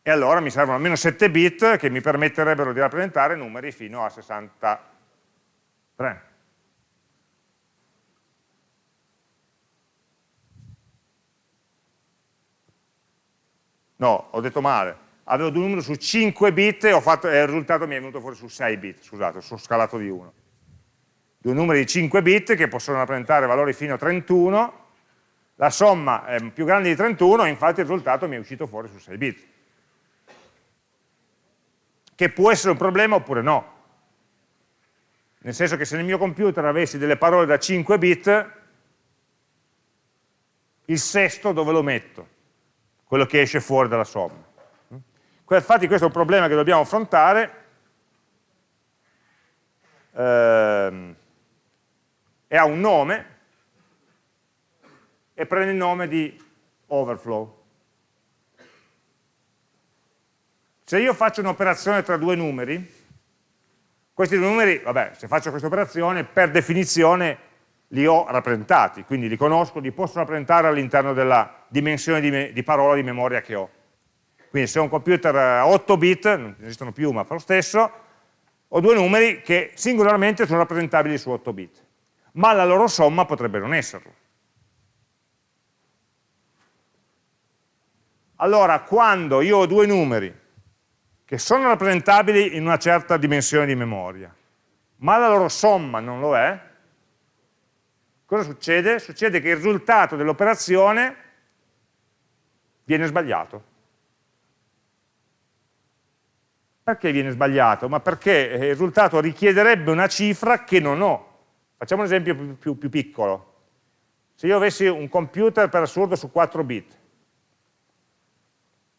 E allora mi servono almeno 7 bit che mi permetterebbero di rappresentare numeri fino a 63. No, ho detto male, avevo due numeri su 5 bit e, fatto, e il risultato mi è venuto fuori su 6 bit, scusate, sono scalato di 1. Due numeri di 5 bit che possono rappresentare valori fino a 31, la somma è più grande di 31 infatti il risultato mi è uscito fuori su 6 bit. Che può essere un problema oppure no. Nel senso che se nel mio computer avessi delle parole da 5 bit, il sesto dove lo metto? Quello che esce fuori dalla somma. Infatti questo è un problema che dobbiamo affrontare ehm, e ha un nome e prende il nome di overflow. Se io faccio un'operazione tra due numeri, questi due numeri, vabbè, se faccio questa operazione, per definizione li ho rappresentati, quindi li conosco, li posso rappresentare all'interno della dimensione di, di, parola di memoria che ho. Quindi se ho un computer a 8 bit, non esistono più ma fa lo stesso, ho due numeri che singolarmente sono rappresentabili su 8 bit, ma la loro somma potrebbe non esserlo. Allora, quando io ho due numeri che sono rappresentabili in una certa dimensione di memoria, ma la loro somma non lo è, cosa succede? Succede che il risultato dell'operazione viene sbagliato. Perché viene sbagliato? Ma perché il risultato richiederebbe una cifra che non ho. Facciamo un esempio più, più, più piccolo. Se io avessi un computer per assurdo su 4 bit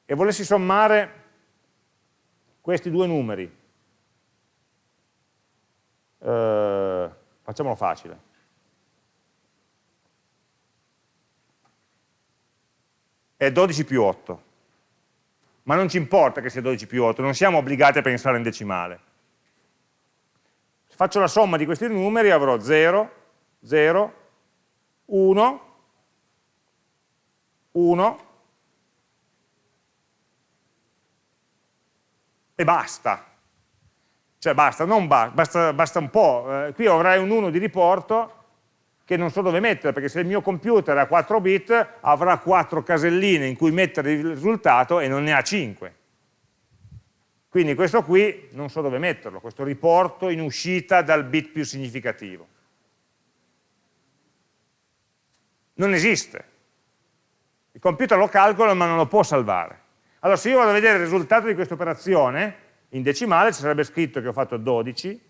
e volessi sommare questi due numeri, eh, facciamolo facile, è 12 più 8, ma non ci importa che sia 12 più 8, non siamo obbligati a pensare in decimale. Se faccio la somma di questi numeri avrò 0, 0, 1, 1, e basta. Cioè basta, non ba basta, basta un po'. Eh, qui avrai un 1 di riporto che non so dove mettere, perché se il mio computer ha 4 bit avrà 4 caselline in cui mettere il risultato e non ne ha 5. Quindi questo qui non so dove metterlo, questo riporto in uscita dal bit più significativo. Non esiste. Il computer lo calcola ma non lo può salvare. Allora se io vado a vedere il risultato di questa operazione, in decimale ci sarebbe scritto che ho fatto 12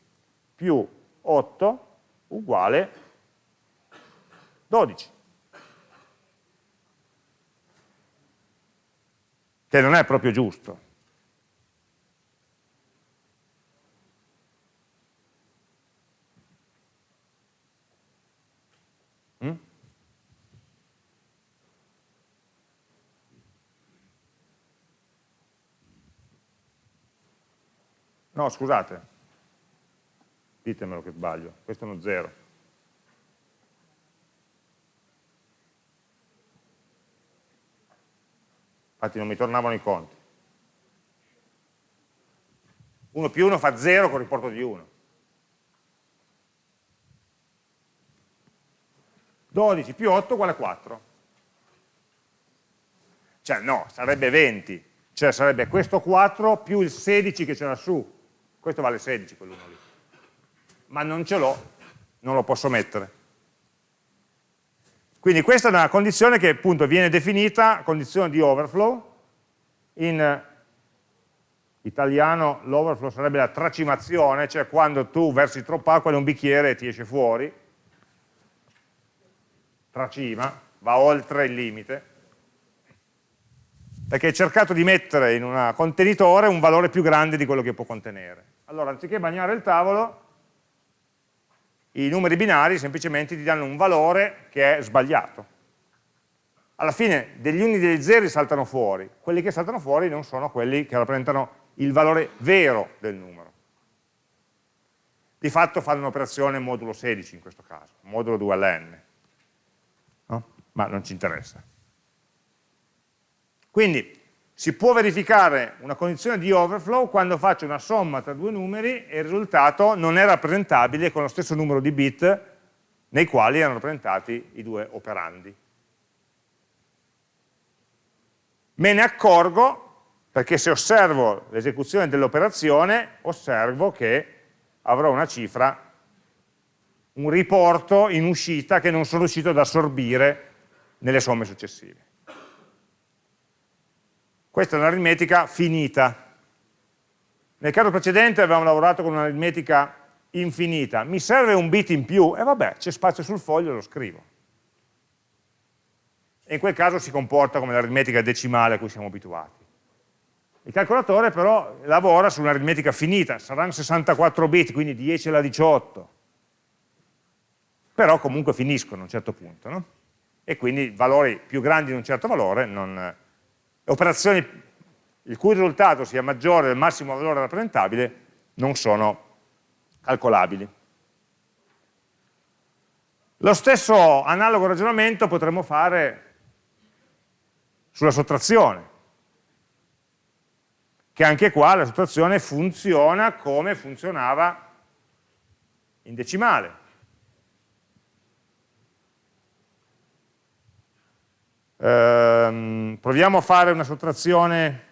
più 8 uguale 12. Che non è proprio giusto. No, scusate, ditemelo che sbaglio, questo è uno 0. Infatti non mi tornavano i conti. 1 più 1 fa 0 con il riporto di 1. 12 più 8 uguale 4. Cioè no, sarebbe 20, cioè sarebbe questo 4 più il 16 che c'era su, questo vale 16 quell'uno lì, ma non ce l'ho, non lo posso mettere. Quindi questa è una condizione che appunto viene definita condizione di overflow, in italiano l'overflow sarebbe la tracimazione, cioè quando tu versi troppa acqua in un bicchiere e ti esce fuori, tracima, va oltre il limite, perché hai cercato di mettere in un contenitore un valore più grande di quello che può contenere. Allora, anziché bagnare il tavolo, i numeri binari semplicemente ti danno un valore che è sbagliato. Alla fine degli uni e degli zeri saltano fuori, quelli che saltano fuori non sono quelli che rappresentano il valore vero del numero. Di fatto fanno un'operazione modulo 16 in questo caso, modulo 2 ln, no? ma non ci interessa. Quindi si può verificare una condizione di overflow quando faccio una somma tra due numeri e il risultato non è rappresentabile con lo stesso numero di bit nei quali erano rappresentati i due operandi. Me ne accorgo perché se osservo l'esecuzione dell'operazione osservo che avrò una cifra, un riporto in uscita che non sono riuscito ad assorbire nelle somme successive. Questa è un'aritmetica finita. Nel caso precedente avevamo lavorato con un'aritmetica infinita. Mi serve un bit in più? E vabbè, c'è spazio sul foglio, lo scrivo. e in quel caso si comporta come l'aritmetica decimale a cui siamo abituati. Il calcolatore però lavora su un'aritmetica finita, saranno 64 bit, quindi 10 alla 18, però comunque finiscono a un certo punto, no? e quindi valori più grandi di un certo valore, non, operazioni il cui risultato sia maggiore del massimo valore rappresentabile non sono calcolabili. Lo stesso analogo ragionamento potremmo fare sulla sottrazione, che anche qua la sottrazione funziona come funzionava in decimale. Ehm, proviamo a fare una sottrazione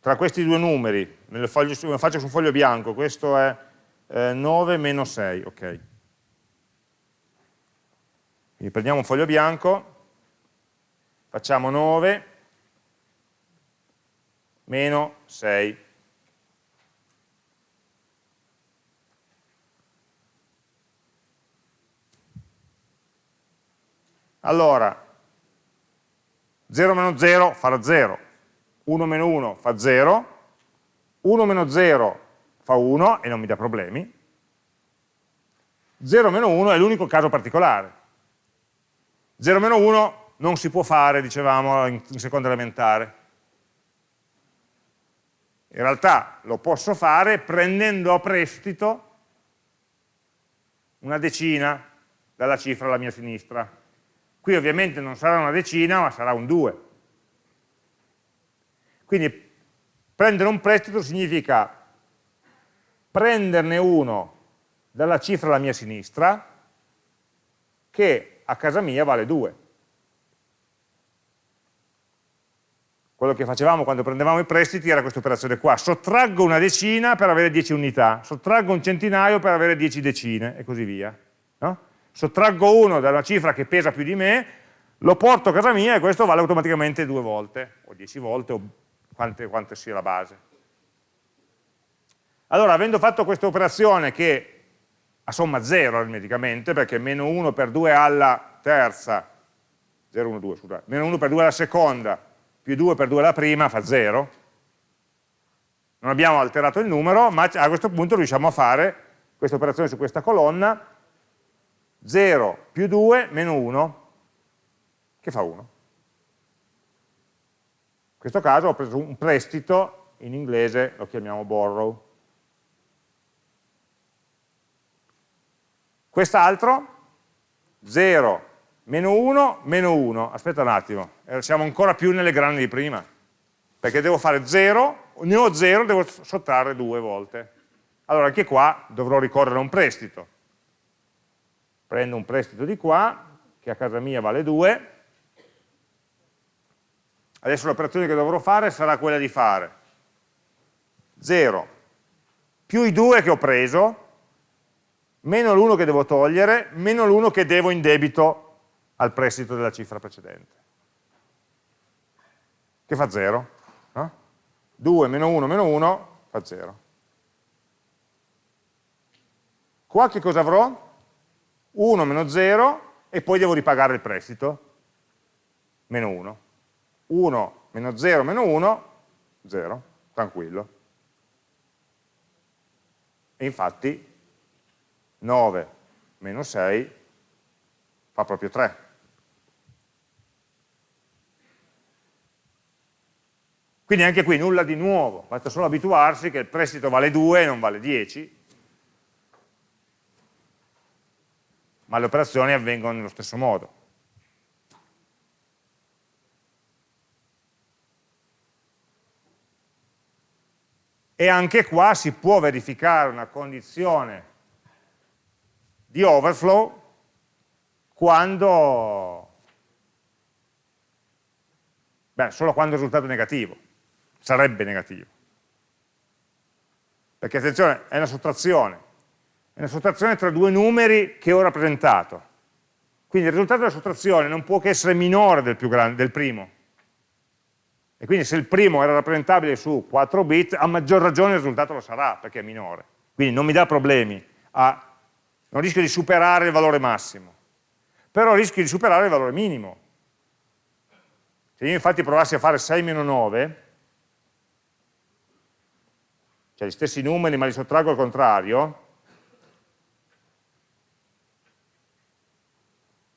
tra questi due numeri, me lo, faccio, su un foglio bianco, questo è eh, 9 meno 6, ok. Quindi prendiamo un foglio bianco, facciamo 9 meno 6. Allora, 0 meno 0 farà 0, 1 meno 1 fa 0, 1 meno 0 fa 1 e non mi dà problemi, 0 meno 1 è l'unico caso particolare. 0 meno 1 non si può fare, dicevamo, in, in seconda elementare. In realtà lo posso fare prendendo a prestito una decina dalla cifra alla mia sinistra. Qui ovviamente non sarà una decina, ma sarà un 2. Quindi prendere un prestito significa prenderne uno dalla cifra alla mia sinistra, che a casa mia vale 2. Quello che facevamo quando prendevamo i prestiti era questa operazione qua, sottraggo una decina per avere 10 unità, sottraggo un centinaio per avere 10 decine e così via. No? Sottraggo uno da una cifra che pesa più di me, lo porto a casa mia e questo vale automaticamente due volte, o dieci volte, o quante, quante sia la base. Allora, avendo fatto questa operazione che a somma 0 aritmeticamente, perché meno 1 per 2 alla terza, 0, 1, 2, scusate, meno 1 per 2 alla seconda, più 2 per 2 alla prima fa 0, non abbiamo alterato il numero, ma a questo punto riusciamo a fare questa operazione su questa colonna 0 più 2 meno 1, che fa 1. In questo caso ho preso un prestito, in inglese lo chiamiamo borrow. Quest'altro, 0 meno 1 meno 1, aspetta un attimo, eh, siamo ancora più nelle grandi di prima, perché devo fare 0, ne ho 0, devo sottrarre due volte. Allora anche qua dovrò ricorrere a un prestito, prendo un prestito di qua, che a casa mia vale 2, adesso l'operazione che dovrò fare sarà quella di fare 0 più i 2 che ho preso, meno l'1 che devo togliere, meno l'1 che devo in debito al prestito della cifra precedente. Che fa 0? No? 2 meno 1 meno 1 fa 0. Qua che cosa avrò? 1 meno 0 e poi devo ripagare il prestito, meno 1. 1 meno 0 meno 1, 0, tranquillo. E infatti 9 meno 6 fa proprio 3. Quindi anche qui nulla di nuovo, basta solo abituarsi che il prestito vale 2 e non vale 10, ma le operazioni avvengono nello stesso modo. E anche qua si può verificare una condizione di overflow quando, beh, solo quando il risultato è negativo, sarebbe negativo. Perché attenzione, è una sottrazione, è una sottrazione tra due numeri che ho rappresentato. Quindi il risultato della sottrazione non può che essere minore del, grande, del primo. E quindi se il primo era rappresentabile su 4 bit, a maggior ragione il risultato lo sarà, perché è minore. Quindi non mi dà problemi a non rischio di superare il valore massimo, però rischio di superare il valore minimo. Se io infatti provassi a fare 6 9, cioè gli stessi numeri ma li sottraggo al contrario,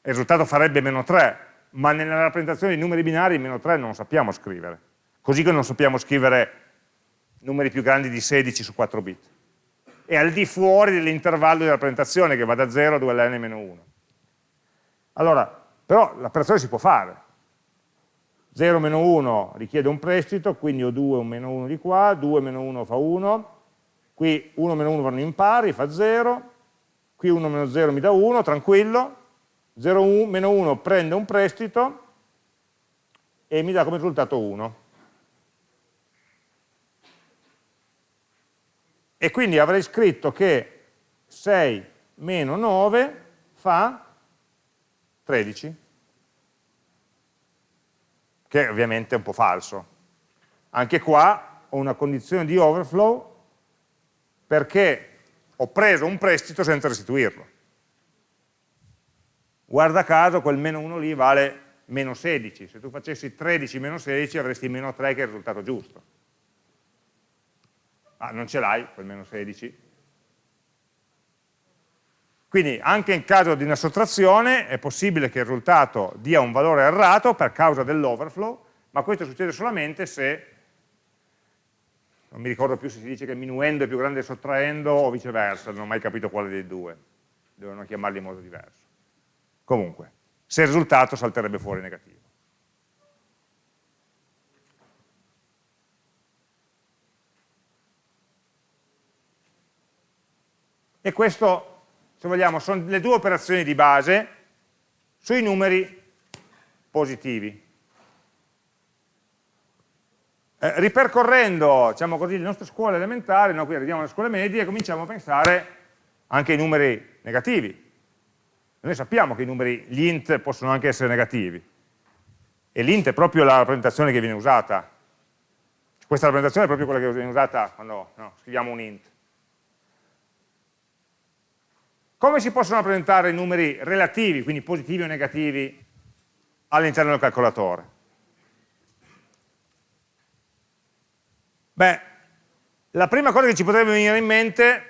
il risultato farebbe meno 3, ma nella rappresentazione di numeri binari meno 3 non sappiamo scrivere, così che non sappiamo scrivere numeri più grandi di 16 su 4 bit. È al di fuori dell'intervallo di rappresentazione che va da 0 a 2ln-1. Allora, però l'operazione si può fare. 0 1 richiede un prestito, quindi ho 2 un meno 1 di qua, 2 meno 1 fa 1, qui 1 meno 1 vanno in pari, fa 0, qui 1 meno 0 mi dà 1, tranquillo, 0 1, meno 1 prende un prestito e mi dà come risultato 1. E quindi avrei scritto che 6 meno 9 fa 13 che ovviamente è un po' falso. Anche qua ho una condizione di overflow perché ho preso un prestito senza restituirlo. Guarda caso quel meno 1 lì vale meno 16, se tu facessi 13 meno 16 avresti meno 3 che è il risultato giusto. Ah, non ce l'hai quel meno 16, quindi anche in caso di una sottrazione è possibile che il risultato dia un valore errato per causa dell'overflow, ma questo succede solamente se, non mi ricordo più se si dice che minuendo è più grande sottraendo o viceversa, non ho mai capito quale dei due, devono chiamarli in modo diverso. Comunque, se il risultato salterebbe fuori negativo. E questo se vogliamo, sono le due operazioni di base sui numeri positivi. Eh, ripercorrendo, diciamo così, le nostre scuole elementari, no, qui arriviamo alle scuole medie, cominciamo a pensare anche ai numeri negativi. Noi sappiamo che i numeri, gli int possono anche essere negativi. E l'int è proprio la rappresentazione che viene usata. Questa rappresentazione è proprio quella che viene usata quando no, scriviamo un int. Come si possono rappresentare i numeri relativi, quindi positivi o negativi, all'interno del calcolatore? Beh, la prima cosa che ci potrebbe venire in mente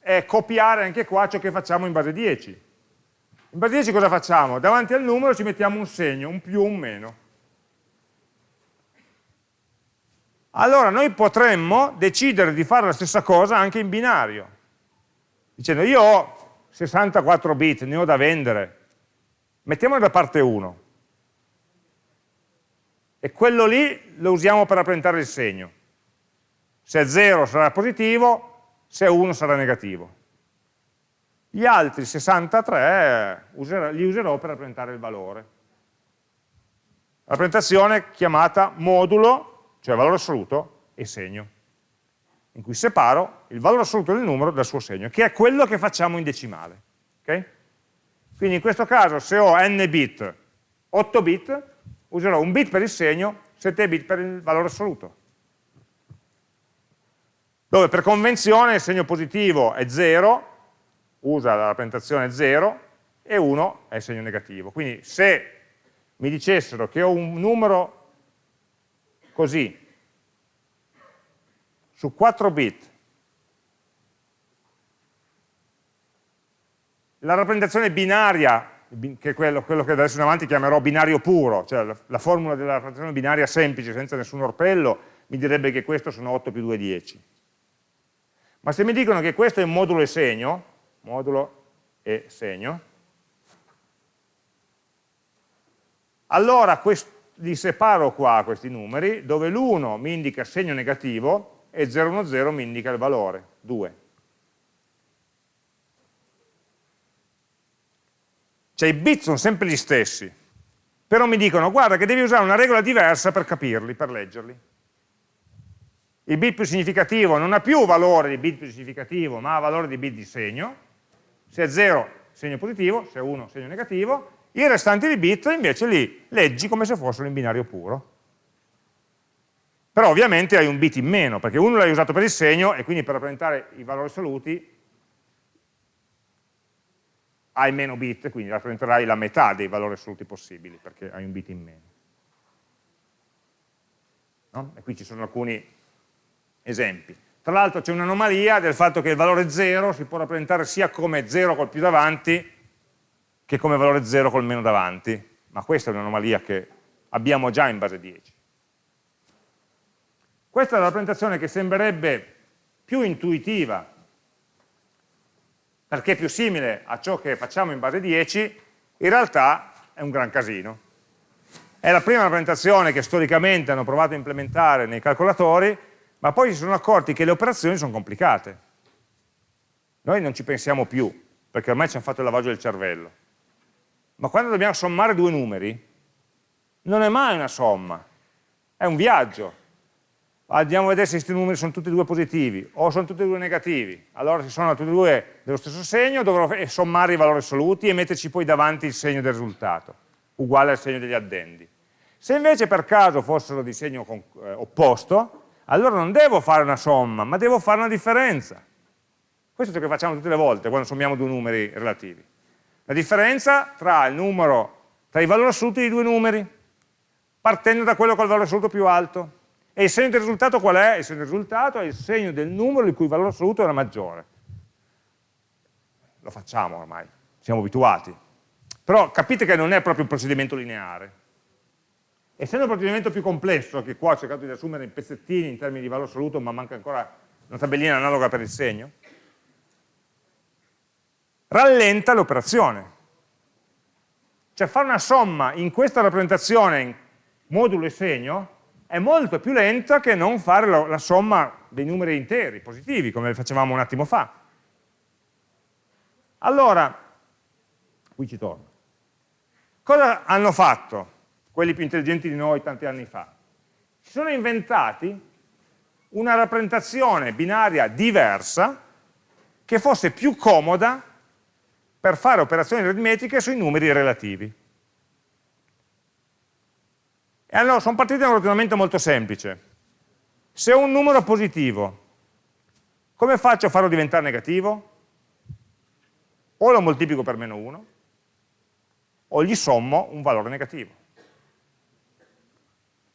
è copiare anche qua ciò che facciamo in base 10. In base 10 cosa facciamo? Davanti al numero ci mettiamo un segno, un più, un meno. Allora noi potremmo decidere di fare la stessa cosa anche in binario, dicendo io ho 64 bit, ne ho da vendere, mettiamolo da parte 1. E quello lì lo usiamo per rappresentare il segno. Se è 0 sarà positivo, se è 1 sarà negativo. Gli altri 63 userò, li userò per rappresentare il valore. Rappresentazione chiamata modulo, cioè valore assoluto, e segno in cui separo il valore assoluto del numero dal suo segno, che è quello che facciamo in decimale. Okay? Quindi in questo caso se ho n bit, 8 bit, userò un bit per il segno, 7 bit per il valore assoluto. Dove per convenzione il segno positivo è 0, usa la rappresentazione 0, e 1 è il segno negativo. Quindi se mi dicessero che ho un numero così, su 4 bit la rappresentazione binaria, che è quello, quello, che adesso in avanti chiamerò binario puro, cioè la, la, formula della rappresentazione binaria semplice, senza nessun orpello, mi direbbe che questo sono 8 più 2, 10. Ma se mi dicono che questo è modulo e segno, modulo e segno, allora li separo qua questi numeri, dove l'1 mi indica segno negativo e 010 mi indica il valore, 2. Cioè i bit sono sempre gli stessi, però mi dicono guarda che devi usare una regola diversa per capirli, per leggerli. Il bit più significativo non ha più valore di bit più significativo, ma ha valore di bit di segno. Se è 0 segno positivo, se è 1 segno negativo, i restanti di bit invece li leggi come se fossero in binario puro però ovviamente hai un bit in meno, perché uno l'hai usato per il segno e quindi per rappresentare i valori assoluti hai meno bit, quindi rappresenterai la metà dei valori assoluti possibili, perché hai un bit in meno. No? E qui ci sono alcuni esempi. Tra l'altro c'è un'anomalia del fatto che il valore 0 si può rappresentare sia come 0 col più davanti che come valore 0 col meno davanti, ma questa è un'anomalia che abbiamo già in base 10. Questa è la rappresentazione che sembrerebbe più intuitiva, perché è più simile a ciò che facciamo in base 10, in realtà è un gran casino. È la prima rappresentazione che storicamente hanno provato a implementare nei calcolatori, ma poi si sono accorti che le operazioni sono complicate. Noi non ci pensiamo più, perché ormai ci hanno fatto il lavaggio del cervello. Ma quando dobbiamo sommare due numeri, non è mai una somma, è un viaggio. Andiamo a vedere se questi numeri sono tutti e due positivi o sono tutti e due negativi. Allora se sono tutti e due dello stesso segno dovrò sommare i valori assoluti e metterci poi davanti il segno del risultato, uguale al segno degli addendi. Se invece per caso fossero di segno eh, opposto, allora non devo fare una somma, ma devo fare una differenza. Questo è ciò che facciamo tutte le volte quando sommiamo due numeri relativi. La differenza tra, il numero, tra i valori assoluti di due numeri, partendo da quello col valore assoluto più alto. E il segno del risultato qual è? Il segno del risultato è il segno del numero il cui valore assoluto la maggiore. Lo facciamo ormai, siamo abituati. Però capite che non è proprio un procedimento lineare. Essendo un procedimento più complesso, che qua ho cercato di assumere in pezzettini in termini di valore assoluto, ma manca ancora una tabellina analoga per il segno, rallenta l'operazione. Cioè fare una somma in questa rappresentazione modulo e segno è molto più lenta che non fare la, la somma dei numeri interi, positivi, come facevamo un attimo fa. Allora, qui ci torno. Cosa hanno fatto quelli più intelligenti di noi tanti anni fa? Si sono inventati una rappresentazione binaria diversa che fosse più comoda per fare operazioni aritmetiche sui numeri relativi. E allora sono partiti da un ragionamento molto semplice. Se ho un numero positivo, come faccio a farlo diventare negativo? O lo moltiplico per meno 1, o gli sommo un valore negativo.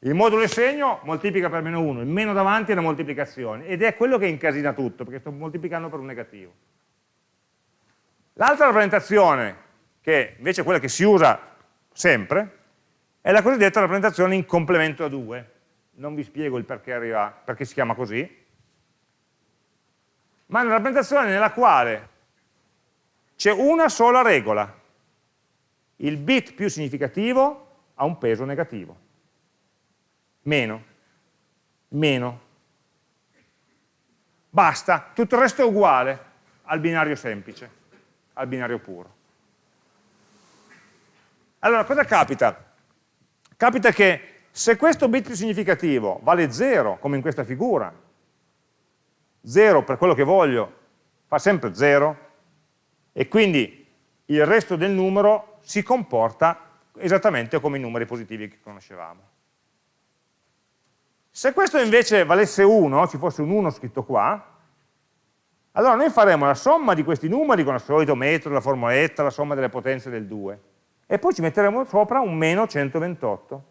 Il modulo e segno moltiplica per meno 1, il meno davanti è la moltiplicazione, ed è quello che incasina tutto, perché sto moltiplicando per un negativo. L'altra rappresentazione, che invece è quella che si usa sempre, è la cosiddetta rappresentazione in complemento a 2. Non vi spiego il perché, arriva, perché si chiama così, ma è una rappresentazione nella quale c'è una sola regola. Il bit più significativo ha un peso negativo. Meno. Meno. Basta, tutto il resto è uguale al binario semplice, al binario puro. Allora, cosa capita? capita che se questo bit più significativo vale 0, come in questa figura, 0 per quello che voglio fa sempre 0, e quindi il resto del numero si comporta esattamente come i numeri positivi che conoscevamo. Se questo invece valesse 1, ci fosse un 1 scritto qua, allora noi faremo la somma di questi numeri con il solito metodo, la formoletta, la somma delle potenze del 2, e poi ci metteremo sopra un meno 128.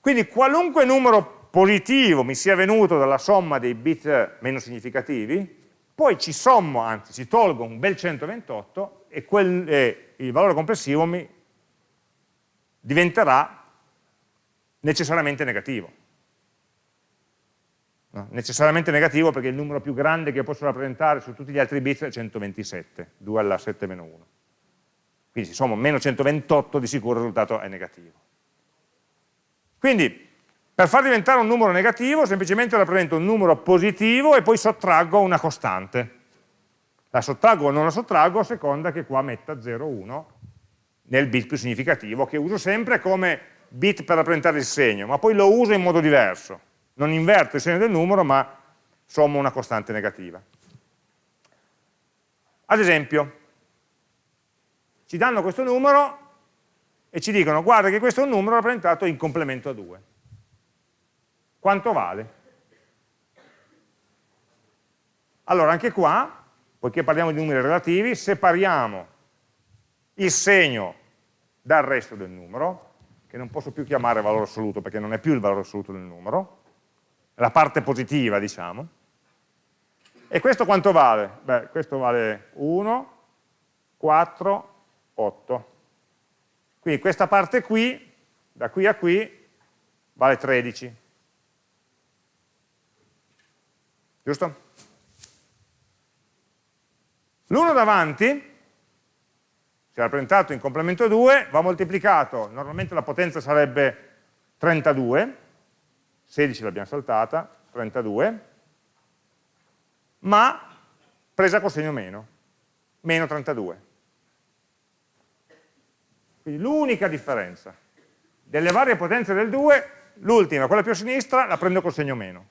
Quindi qualunque numero positivo mi sia venuto dalla somma dei bit meno significativi, poi ci sommo, anzi ci tolgo un bel 128 e quel, eh, il valore complessivo mi diventerà necessariamente negativo. No? Necessariamente negativo perché il numero più grande che posso rappresentare su tutti gli altri bit è 127, 2 alla 7 meno 1. Quindi se sommo meno 128 di sicuro il risultato è negativo. Quindi per far diventare un numero negativo semplicemente rappresento un numero positivo e poi sottraggo una costante. La sottraggo o non la sottraggo a seconda che qua metta 0, 1 nel bit più significativo, che uso sempre come bit per rappresentare il segno, ma poi lo uso in modo diverso. Non inverto il segno del numero, ma sommo una costante negativa. Ad esempio, ci danno questo numero e ci dicono guarda che questo è un numero rappresentato in complemento a 2. Quanto vale? Allora anche qua poiché parliamo di numeri relativi, separiamo il segno dal resto del numero, che non posso più chiamare valore assoluto perché non è più il valore assoluto del numero, la parte positiva, diciamo. E questo quanto vale? Beh, questo vale 1, 4, 8. Quindi questa parte qui, da qui a qui, vale 13. Giusto? L'1 davanti, si è rappresentato in complemento 2, va moltiplicato, normalmente la potenza sarebbe 32, 16 l'abbiamo saltata, 32, ma presa col segno meno, meno 32. Quindi l'unica differenza delle varie potenze del 2, l'ultima, quella più a sinistra, la prendo col segno meno.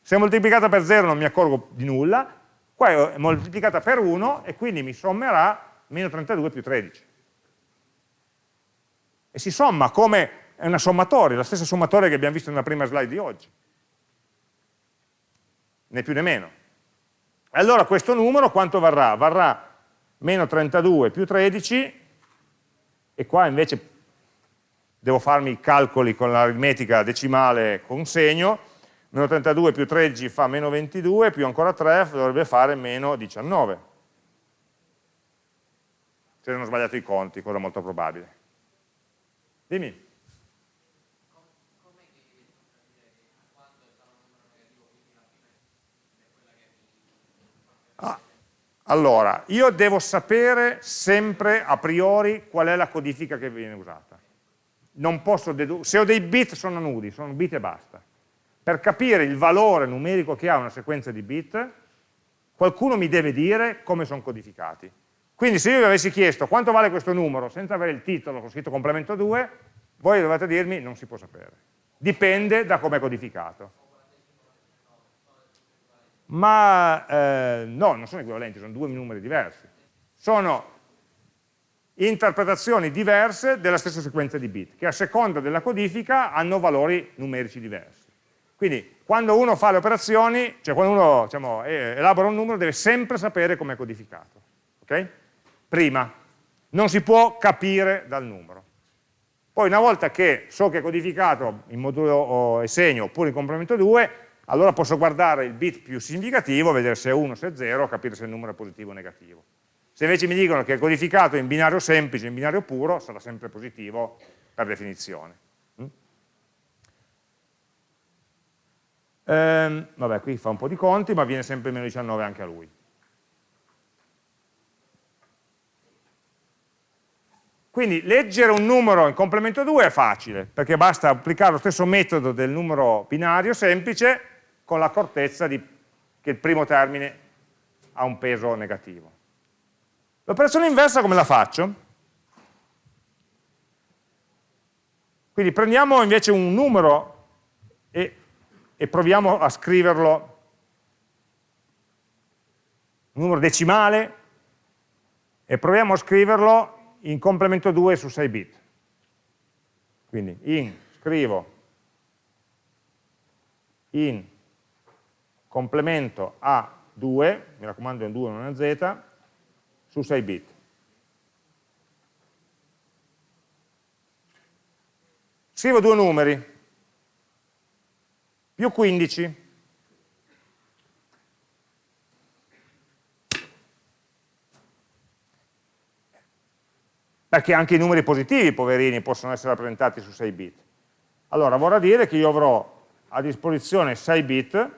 Se è moltiplicata per 0 non mi accorgo di nulla, qua è moltiplicata per 1 e quindi mi sommerà meno 32 più 13. E si somma come è una sommatoria, la stessa sommatoria che abbiamo visto nella prima slide di oggi. Né più né meno. Allora questo numero quanto varrà? Varrà meno 32 più 13 e qua invece devo farmi i calcoli con l'aritmetica decimale con segno, meno 32 più 13 fa meno 22, più ancora 3 dovrebbe fare meno 19. Se non ho sbagliato i conti, cosa molto probabile. Dimmi. Ah, allora, io devo sapere sempre a priori qual è la codifica che viene usata. Non posso se ho dei bit sono nudi, sono bit e basta per capire il valore numerico che ha una sequenza di bit, qualcuno mi deve dire come sono codificati. Quindi se io vi avessi chiesto quanto vale questo numero senza avere il titolo con scritto complemento 2, voi dovete dirmi non si può sapere. Dipende da come è codificato. Ma eh, no, non sono equivalenti, sono due numeri diversi. Sono interpretazioni diverse della stessa sequenza di bit, che a seconda della codifica hanno valori numerici diversi. Quindi quando uno fa le operazioni, cioè quando uno diciamo, elabora un numero, deve sempre sapere come è codificato. Okay? Prima, non si può capire dal numero. Poi una volta che so che è codificato in modulo e segno oppure in complemento 2, allora posso guardare il bit più significativo, vedere se è 1 o se è 0, capire se il numero è positivo o negativo. Se invece mi dicono che è codificato in binario semplice, in binario puro, sarà sempre positivo per definizione. Ehm, vabbè, qui fa un po' di conti, ma viene sempre meno 19 anche a lui. Quindi leggere un numero in complemento 2 è facile, perché basta applicare lo stesso metodo del numero binario semplice con l'accortezza che il primo termine ha un peso negativo. L'operazione inversa come la faccio? Quindi prendiamo invece un numero e e proviamo a scriverlo un numero decimale e proviamo a scriverlo in complemento 2 su 6 bit. Quindi in, scrivo in complemento a 2, mi raccomando è un 2 non è z, su 6 bit. Scrivo due numeri, più 15. Perché anche i numeri positivi, poverini, possono essere rappresentati su 6 bit. Allora, vorrà dire che io avrò a disposizione 6 bit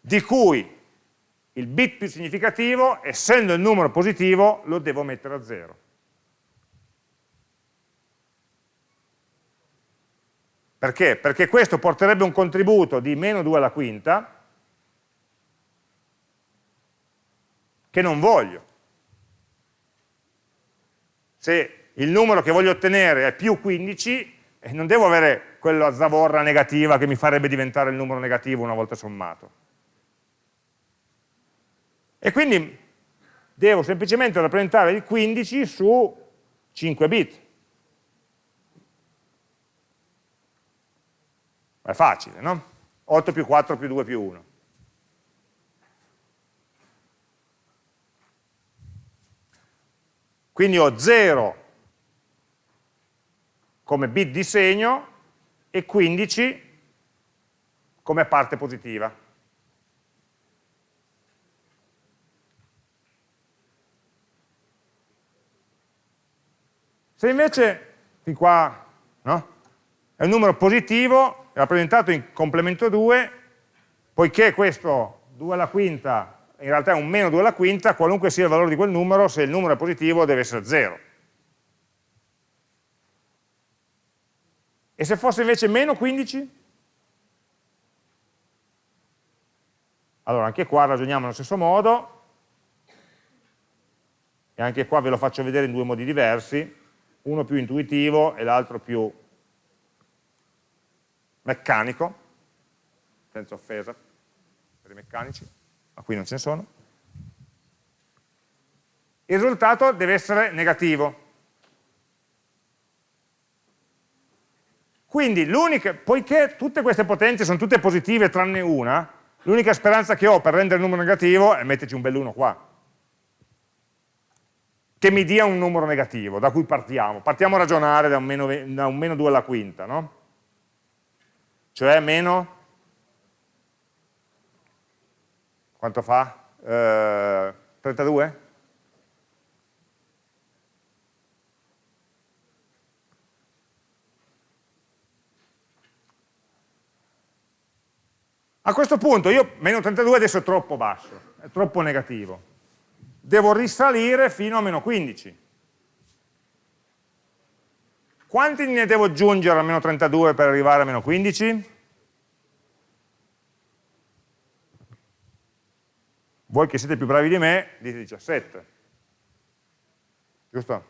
di cui il bit più significativo, essendo il numero positivo, lo devo mettere a 0. Perché? Perché questo porterebbe un contributo di meno 2 alla quinta, che non voglio. Se il numero che voglio ottenere è più 15, eh, non devo avere quella zavorra negativa che mi farebbe diventare il numero negativo una volta sommato. E quindi devo semplicemente rappresentare il 15 su 5 bit. È facile, no? 8 più 4 più 2 più 1. Quindi ho 0 come bit di segno e 15 come parte positiva. Se invece, fin qua, no? è un numero positivo, rappresentato in complemento 2, poiché questo 2 alla quinta in realtà è un meno 2 alla quinta, qualunque sia il valore di quel numero, se il numero è positivo deve essere 0. E se fosse invece meno 15? Allora anche qua ragioniamo nello stesso modo, e anche qua ve lo faccio vedere in due modi diversi, uno più intuitivo e l'altro più meccanico, senza offesa per i meccanici, ma qui non ce ne sono. Il risultato deve essere negativo. Quindi, poiché tutte queste potenze sono tutte positive tranne una, l'unica speranza che ho per rendere il numero negativo è metterci un bell'uno qua che mi dia un numero negativo, da cui partiamo. Partiamo a ragionare da un meno, da un meno 2 alla quinta, no? Cioè meno, quanto fa? Eh, 32? A questo punto io, meno 32 adesso è troppo basso, è troppo negativo devo risalire fino a meno 15. Quanti ne devo aggiungere a meno 32 per arrivare a meno 15? Voi che siete più bravi di me, dite 17. Giusto?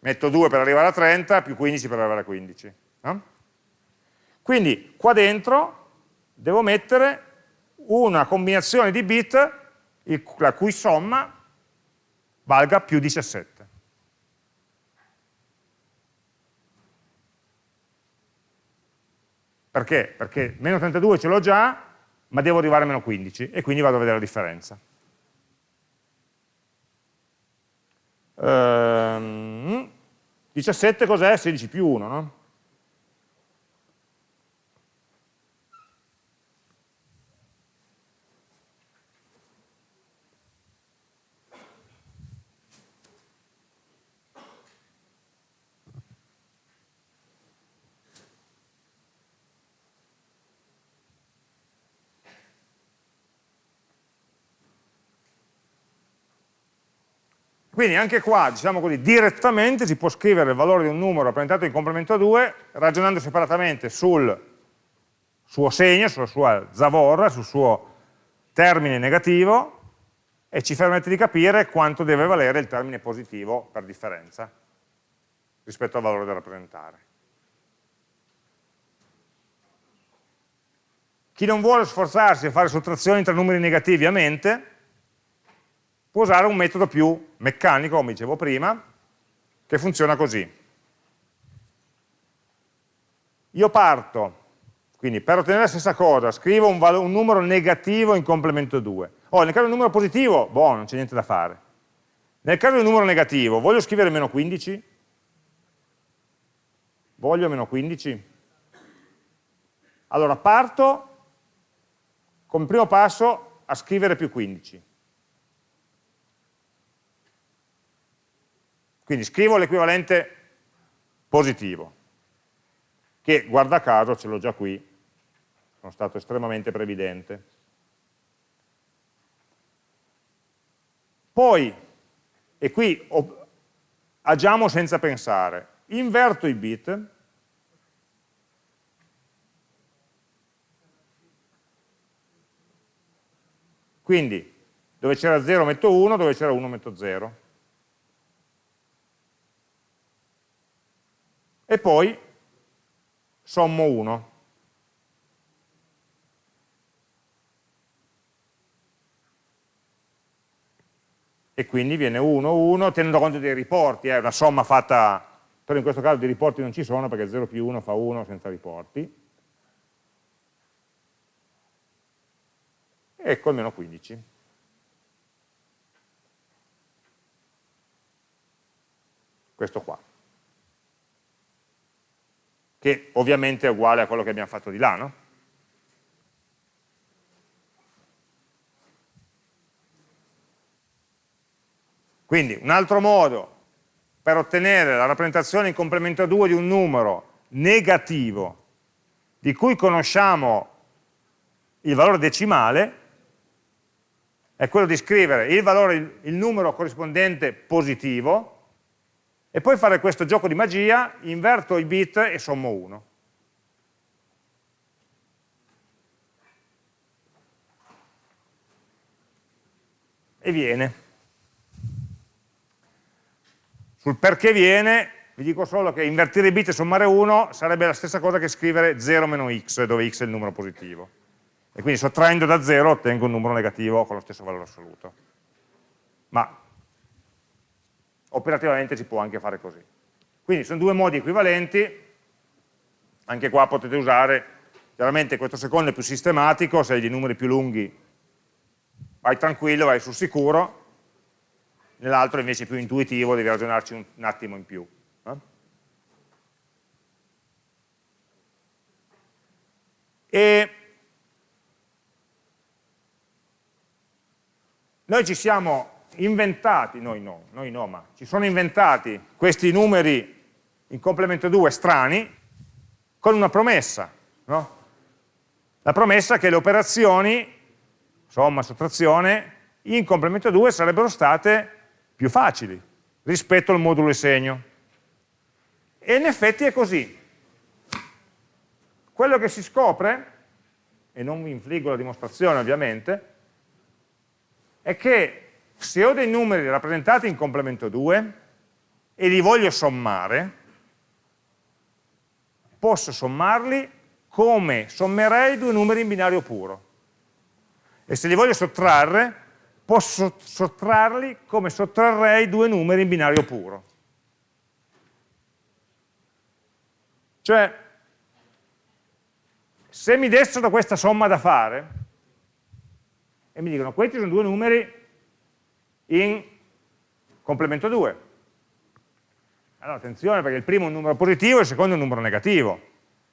Metto 2 per arrivare a 30, più 15 per arrivare a 15. No? Quindi qua dentro devo mettere una combinazione di bit la cui somma valga più 17. Perché? Perché meno 32 ce l'ho già, ma devo arrivare a meno 15 e quindi vado a vedere la differenza. Ehm, 17 cos'è? 16 più 1, no? Quindi anche qua, diciamo così, direttamente si può scrivere il valore di un numero rappresentato in complemento a 2 ragionando separatamente sul suo segno, sulla sua zavorra, sul suo termine negativo e ci permette di capire quanto deve valere il termine positivo per differenza rispetto al valore da rappresentare. Chi non vuole sforzarsi a fare sottrazioni tra numeri negativi a mente, può usare un metodo più meccanico, come dicevo prima, che funziona così. Io parto, quindi per ottenere la stessa cosa, scrivo un, un numero negativo in complemento 2. Oh, nel caso di un numero positivo, boh, non c'è niente da fare. Nel caso di un numero negativo, voglio scrivere meno 15? Voglio meno 15? Allora parto come primo passo a scrivere più 15. Quindi scrivo l'equivalente positivo, che guarda caso ce l'ho già qui, sono stato estremamente previdente. Poi, e qui agiamo senza pensare, inverto i bit, quindi dove c'era 0 metto 1, dove c'era 1 metto 0. E poi sommo 1. E quindi viene 1, 1, tenendo conto dei riporti, è una somma fatta però in questo caso di riporti non ci sono perché 0 più 1 fa 1 senza riporti, ecco il meno 15. Questo qua. Che ovviamente è uguale a quello che abbiamo fatto di là, no? Quindi un altro modo per ottenere la rappresentazione in complemento a 2 di un numero negativo di cui conosciamo il valore decimale è quello di scrivere il, valore, il numero corrispondente positivo e poi fare questo gioco di magia, inverto i bit e sommo 1. E viene. Sul perché viene, vi dico solo che invertire i bit e sommare 1 sarebbe la stessa cosa che scrivere 0 meno x, dove x è il numero positivo e quindi sottraendo da 0 ottengo un numero negativo con lo stesso valore assoluto. Ma operativamente si può anche fare così. Quindi sono due modi equivalenti, anche qua potete usare, chiaramente questo secondo è più sistematico, se hai dei numeri più lunghi vai tranquillo, vai sul sicuro, nell'altro invece è più intuitivo, devi ragionarci un, un attimo in più. Eh? E Noi ci siamo inventati, noi no, noi no, ma ci sono inventati questi numeri in complemento 2 strani con una promessa, no? La promessa che le operazioni, somma, sottrazione, in complemento 2 sarebbero state più facili rispetto al modulo e segno. E in effetti è così. Quello che si scopre, e non vi infliggo la dimostrazione ovviamente, è che se ho dei numeri rappresentati in complemento 2 e li voglio sommare, posso sommarli come sommerei due numeri in binario puro. E se li voglio sottrarre, posso sottrarli come sottrarrei due numeri in binario puro. Cioè, se mi dessero questa somma da fare, e mi dicono questi sono due numeri in complemento 2. Allora attenzione perché il primo è un numero positivo e il secondo è un numero negativo.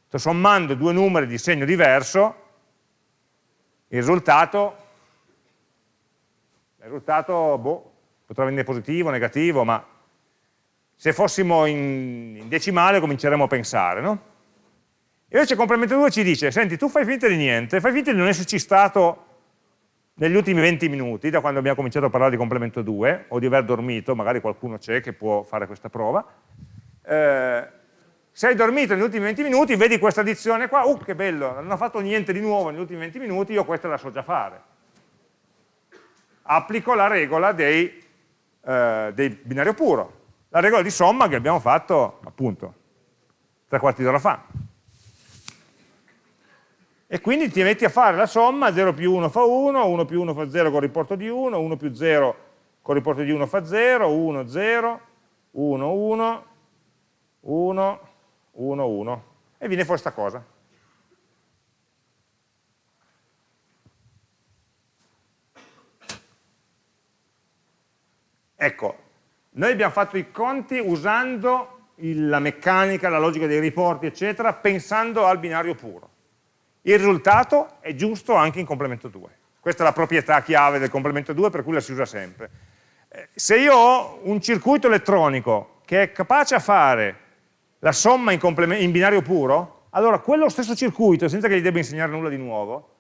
Sto sommando due numeri di segno diverso, il risultato, il risultato boh, potrà venire positivo, negativo, ma se fossimo in, in decimale cominceremmo a pensare, no? Invece complemento 2 ci dice, senti, tu fai finta di niente, fai finta di non esserci stato negli ultimi 20 minuti, da quando abbiamo cominciato a parlare di complemento 2, o di aver dormito, magari qualcuno c'è che può fare questa prova, eh, se hai dormito negli ultimi 20 minuti, vedi questa addizione qua, uh che bello, non ho fatto niente di nuovo negli ultimi 20 minuti, io questa la so già fare. Applico la regola dei, eh, dei binario puro, la regola di somma che abbiamo fatto appunto tre quarti d'ora fa e quindi ti metti a fare la somma, 0 più 1 fa 1, 1 più 1 fa 0 con riporto di 1, 1 più 0 con riporto di 1 fa 0, 1, 0, 1, 1, 1, 1, 1 e viene fuori questa cosa. Ecco, noi abbiamo fatto i conti usando la meccanica, la logica dei riporti, eccetera, pensando al binario puro il risultato è giusto anche in complemento 2. Questa è la proprietà chiave del complemento 2 per cui la si usa sempre. Eh, se io ho un circuito elettronico che è capace a fare la somma in, in binario puro, allora quello stesso circuito, senza che gli debba insegnare nulla di nuovo,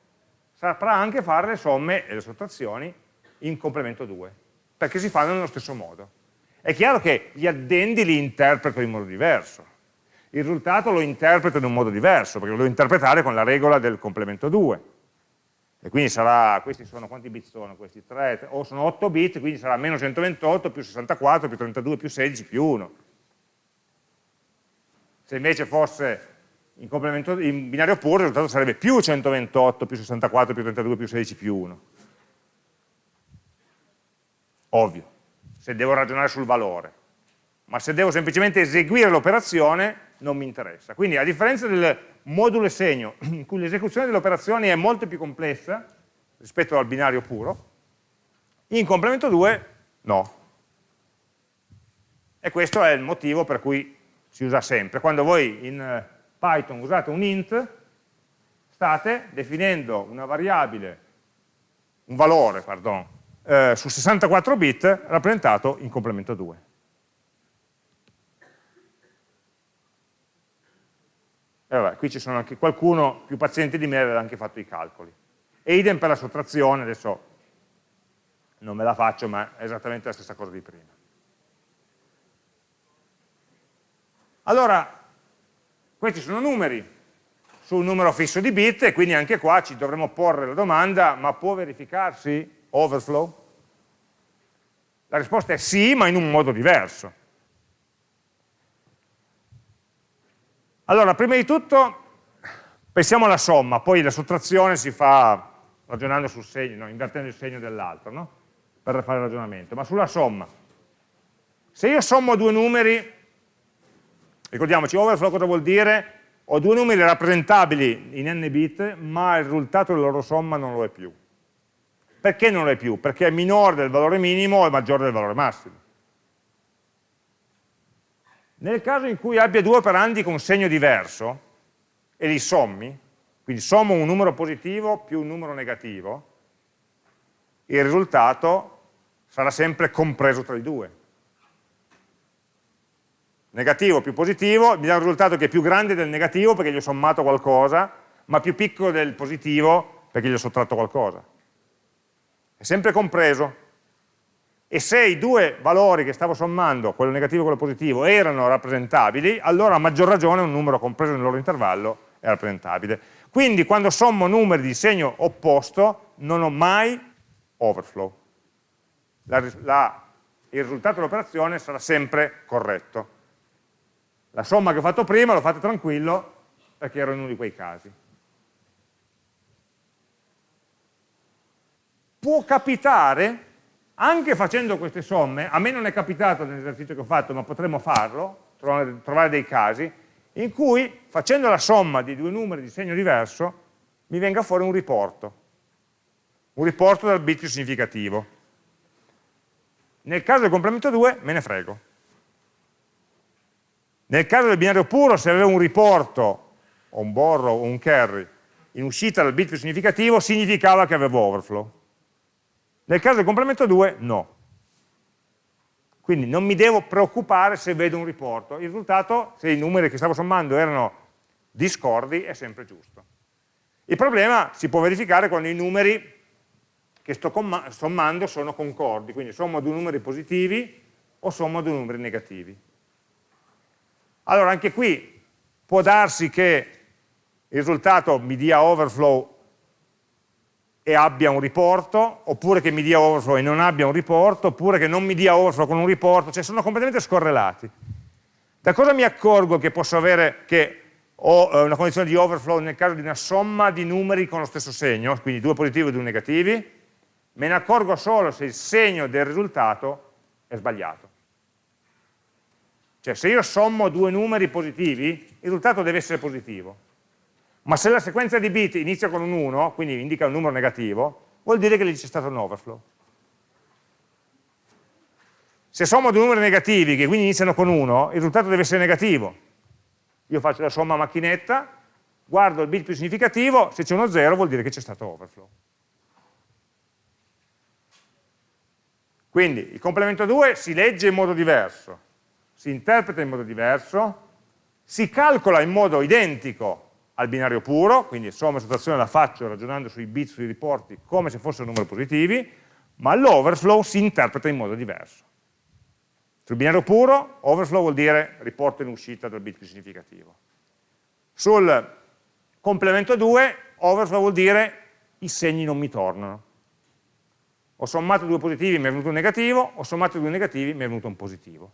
saprà anche fare le somme e le sottrazioni in complemento 2, perché si fanno nello stesso modo. È chiaro che gli addendi li interpreto in modo diverso, il risultato lo interpreto in un modo diverso, perché lo devo interpretare con la regola del complemento 2. E quindi sarà, questi sono, quanti bit sono questi? 3, o sono 8 bit, quindi sarà meno 128 più 64 più 32 più 16 più 1. Se invece fosse in, in binario puro il risultato sarebbe più 128 più 64 più 32 più 16 più 1. Ovvio, se devo ragionare sul valore. ma se devo semplicemente eseguire l'operazione non mi interessa. Quindi a differenza del modulo e segno, (clears throat) in cui l'esecuzione delle operazioni è molto più complessa rispetto al binario puro, in complemento 2 no. E questo è il motivo per cui si usa sempre. Quando voi in eh, Python usate un int, state definendo una variabile, un valore, pardon, eh, su 64 bit rappresentato in complemento 2. E vabbè, qui ci sono anche qualcuno più paziente di me aveva anche fatto i calcoli. E idem per la sottrazione, adesso non me la faccio, ma è esattamente la stessa cosa di prima. Allora, questi sono numeri su un numero fisso di bit e quindi anche qua ci dovremo porre la domanda, ma può verificarsi overflow? La risposta è sì, ma in un modo diverso. Allora, prima di tutto pensiamo alla somma, poi la sottrazione si fa ragionando sul segno, no, invertendo il segno dell'altro, no? per fare il ragionamento, ma sulla somma. Se io sommo due numeri, ricordiamoci, overflow cosa vuol dire? Ho due numeri rappresentabili in n bit, ma il risultato della loro somma non lo è più. Perché non lo è più? Perché è minore del valore minimo e maggiore del valore massimo. Nel caso in cui abbia due operandi con segno diverso e li sommi, quindi sommo un numero positivo più un numero negativo, il risultato sarà sempre compreso tra i due. Negativo più positivo mi dà un risultato che è più grande del negativo perché gli ho sommato qualcosa, ma più piccolo del positivo perché gli ho sottratto qualcosa. È sempre compreso, e se i due valori che stavo sommando, quello negativo e quello positivo, erano rappresentabili, allora a maggior ragione un numero compreso nel loro intervallo è rappresentabile. Quindi quando sommo numeri di segno opposto non ho mai overflow. La, la, il risultato dell'operazione sarà sempre corretto. La somma che ho fatto prima l'ho fatta tranquillo perché ero in uno di quei casi. Può capitare anche facendo queste somme, a me non è capitato nell'esercizio che ho fatto, ma potremmo farlo, trovare, dei casi, in cui facendo la somma di due numeri di segno diverso mi venga fuori un riporto, un riporto dal bit più significativo. Nel caso del complemento 2 me ne frego. Nel caso del binario puro, se avevo un riporto, o un borrow o un carry, in uscita dal bit più significativo, significava che avevo overflow. Nel caso del complemento 2, no. Quindi non mi devo preoccupare se vedo un riporto. Il risultato, se i numeri che stavo sommando erano discordi, è sempre giusto. Il problema si può verificare quando i numeri che sto sommando sono concordi, quindi sommo due numeri positivi o sommo due numeri negativi. Allora anche qui può darsi che il risultato mi dia overflow e abbia un riporto, oppure che mi dia overflow e non abbia un riporto, oppure che non mi dia overflow con un riporto, cioè sono completamente scorrelati. Da cosa mi accorgo che posso avere, che ho eh, una condizione di overflow nel caso di una somma di numeri con lo stesso segno, quindi due positivi e due negativi? Me ne accorgo solo se il segno del risultato è sbagliato. Cioè se io sommo due numeri positivi, il risultato deve essere positivo ma se la sequenza di bit inizia con un 1, quindi indica un numero negativo, vuol dire che lì c'è stato un overflow. Se sommo due numeri negativi, che quindi iniziano con 1, il risultato deve essere negativo. Io faccio la somma a macchinetta, guardo il bit più significativo, se c'è uno 0 vuol dire che c'è stato overflow. Quindi il complemento 2 si legge in modo diverso, si interpreta in modo diverso, si calcola in modo identico al binario puro, quindi somma e sottrazione la faccio ragionando sui bit, sui riporti, come se fossero numeri positivi, ma l'overflow si interpreta in modo diverso. Sul binario puro, overflow vuol dire riporto in uscita dal bit più significativo. Sul complemento 2, overflow vuol dire i segni non mi tornano. Ho sommato due positivi, mi è venuto un negativo, ho sommato due negativi, mi è venuto un positivo.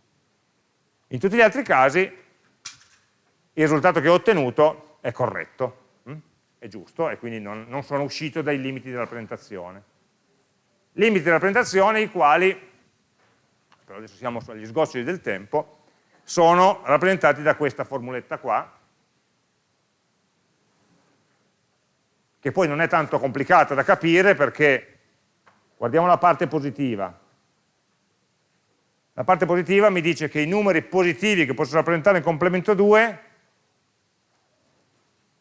In tutti gli altri casi, il risultato che ho ottenuto è corretto, hm? è giusto, e quindi non, non sono uscito dai limiti della rappresentazione. Limiti della rappresentazione i quali, però adesso siamo agli sgoccioli del tempo, sono rappresentati da questa formuletta qua, che poi non è tanto complicata da capire perché, guardiamo la parte positiva, la parte positiva mi dice che i numeri positivi che posso rappresentare in complemento 2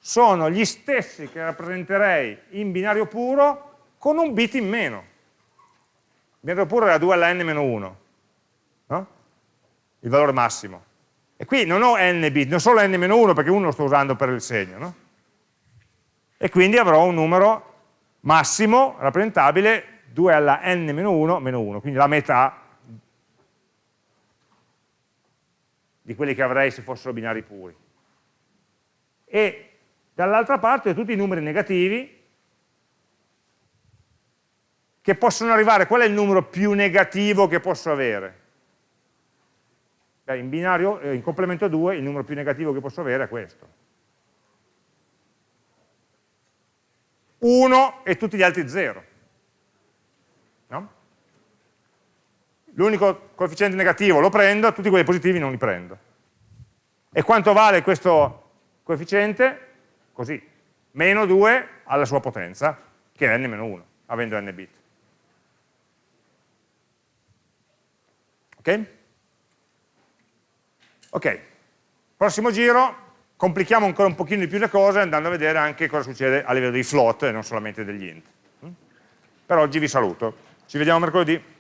sono gli stessi che rappresenterei in binario puro con un bit in meno. Il binario puro era 2 alla n-1, no? il valore massimo. E qui non ho n bit, non solo n-1 perché 1 lo sto usando per il segno. No? E quindi avrò un numero massimo rappresentabile 2 alla n-1 meno 1, quindi la metà di quelli che avrei se fossero binari puri. E dall'altra parte ho tutti i numeri negativi che possono arrivare, qual è il numero più negativo che posso avere? Beh, in binario, eh, in complemento 2, il numero più negativo che posso avere è questo. 1 e tutti gli altri 0. No? L'unico coefficiente negativo lo prendo, tutti quelli positivi non li prendo. E quanto vale questo coefficiente? Così, meno 2 alla sua potenza, che è n-1, avendo n bit. Ok? Ok, prossimo giro, complichiamo ancora un pochino di più le cose andando a vedere anche cosa succede a livello dei float e non solamente degli int. Per oggi vi saluto, ci vediamo mercoledì.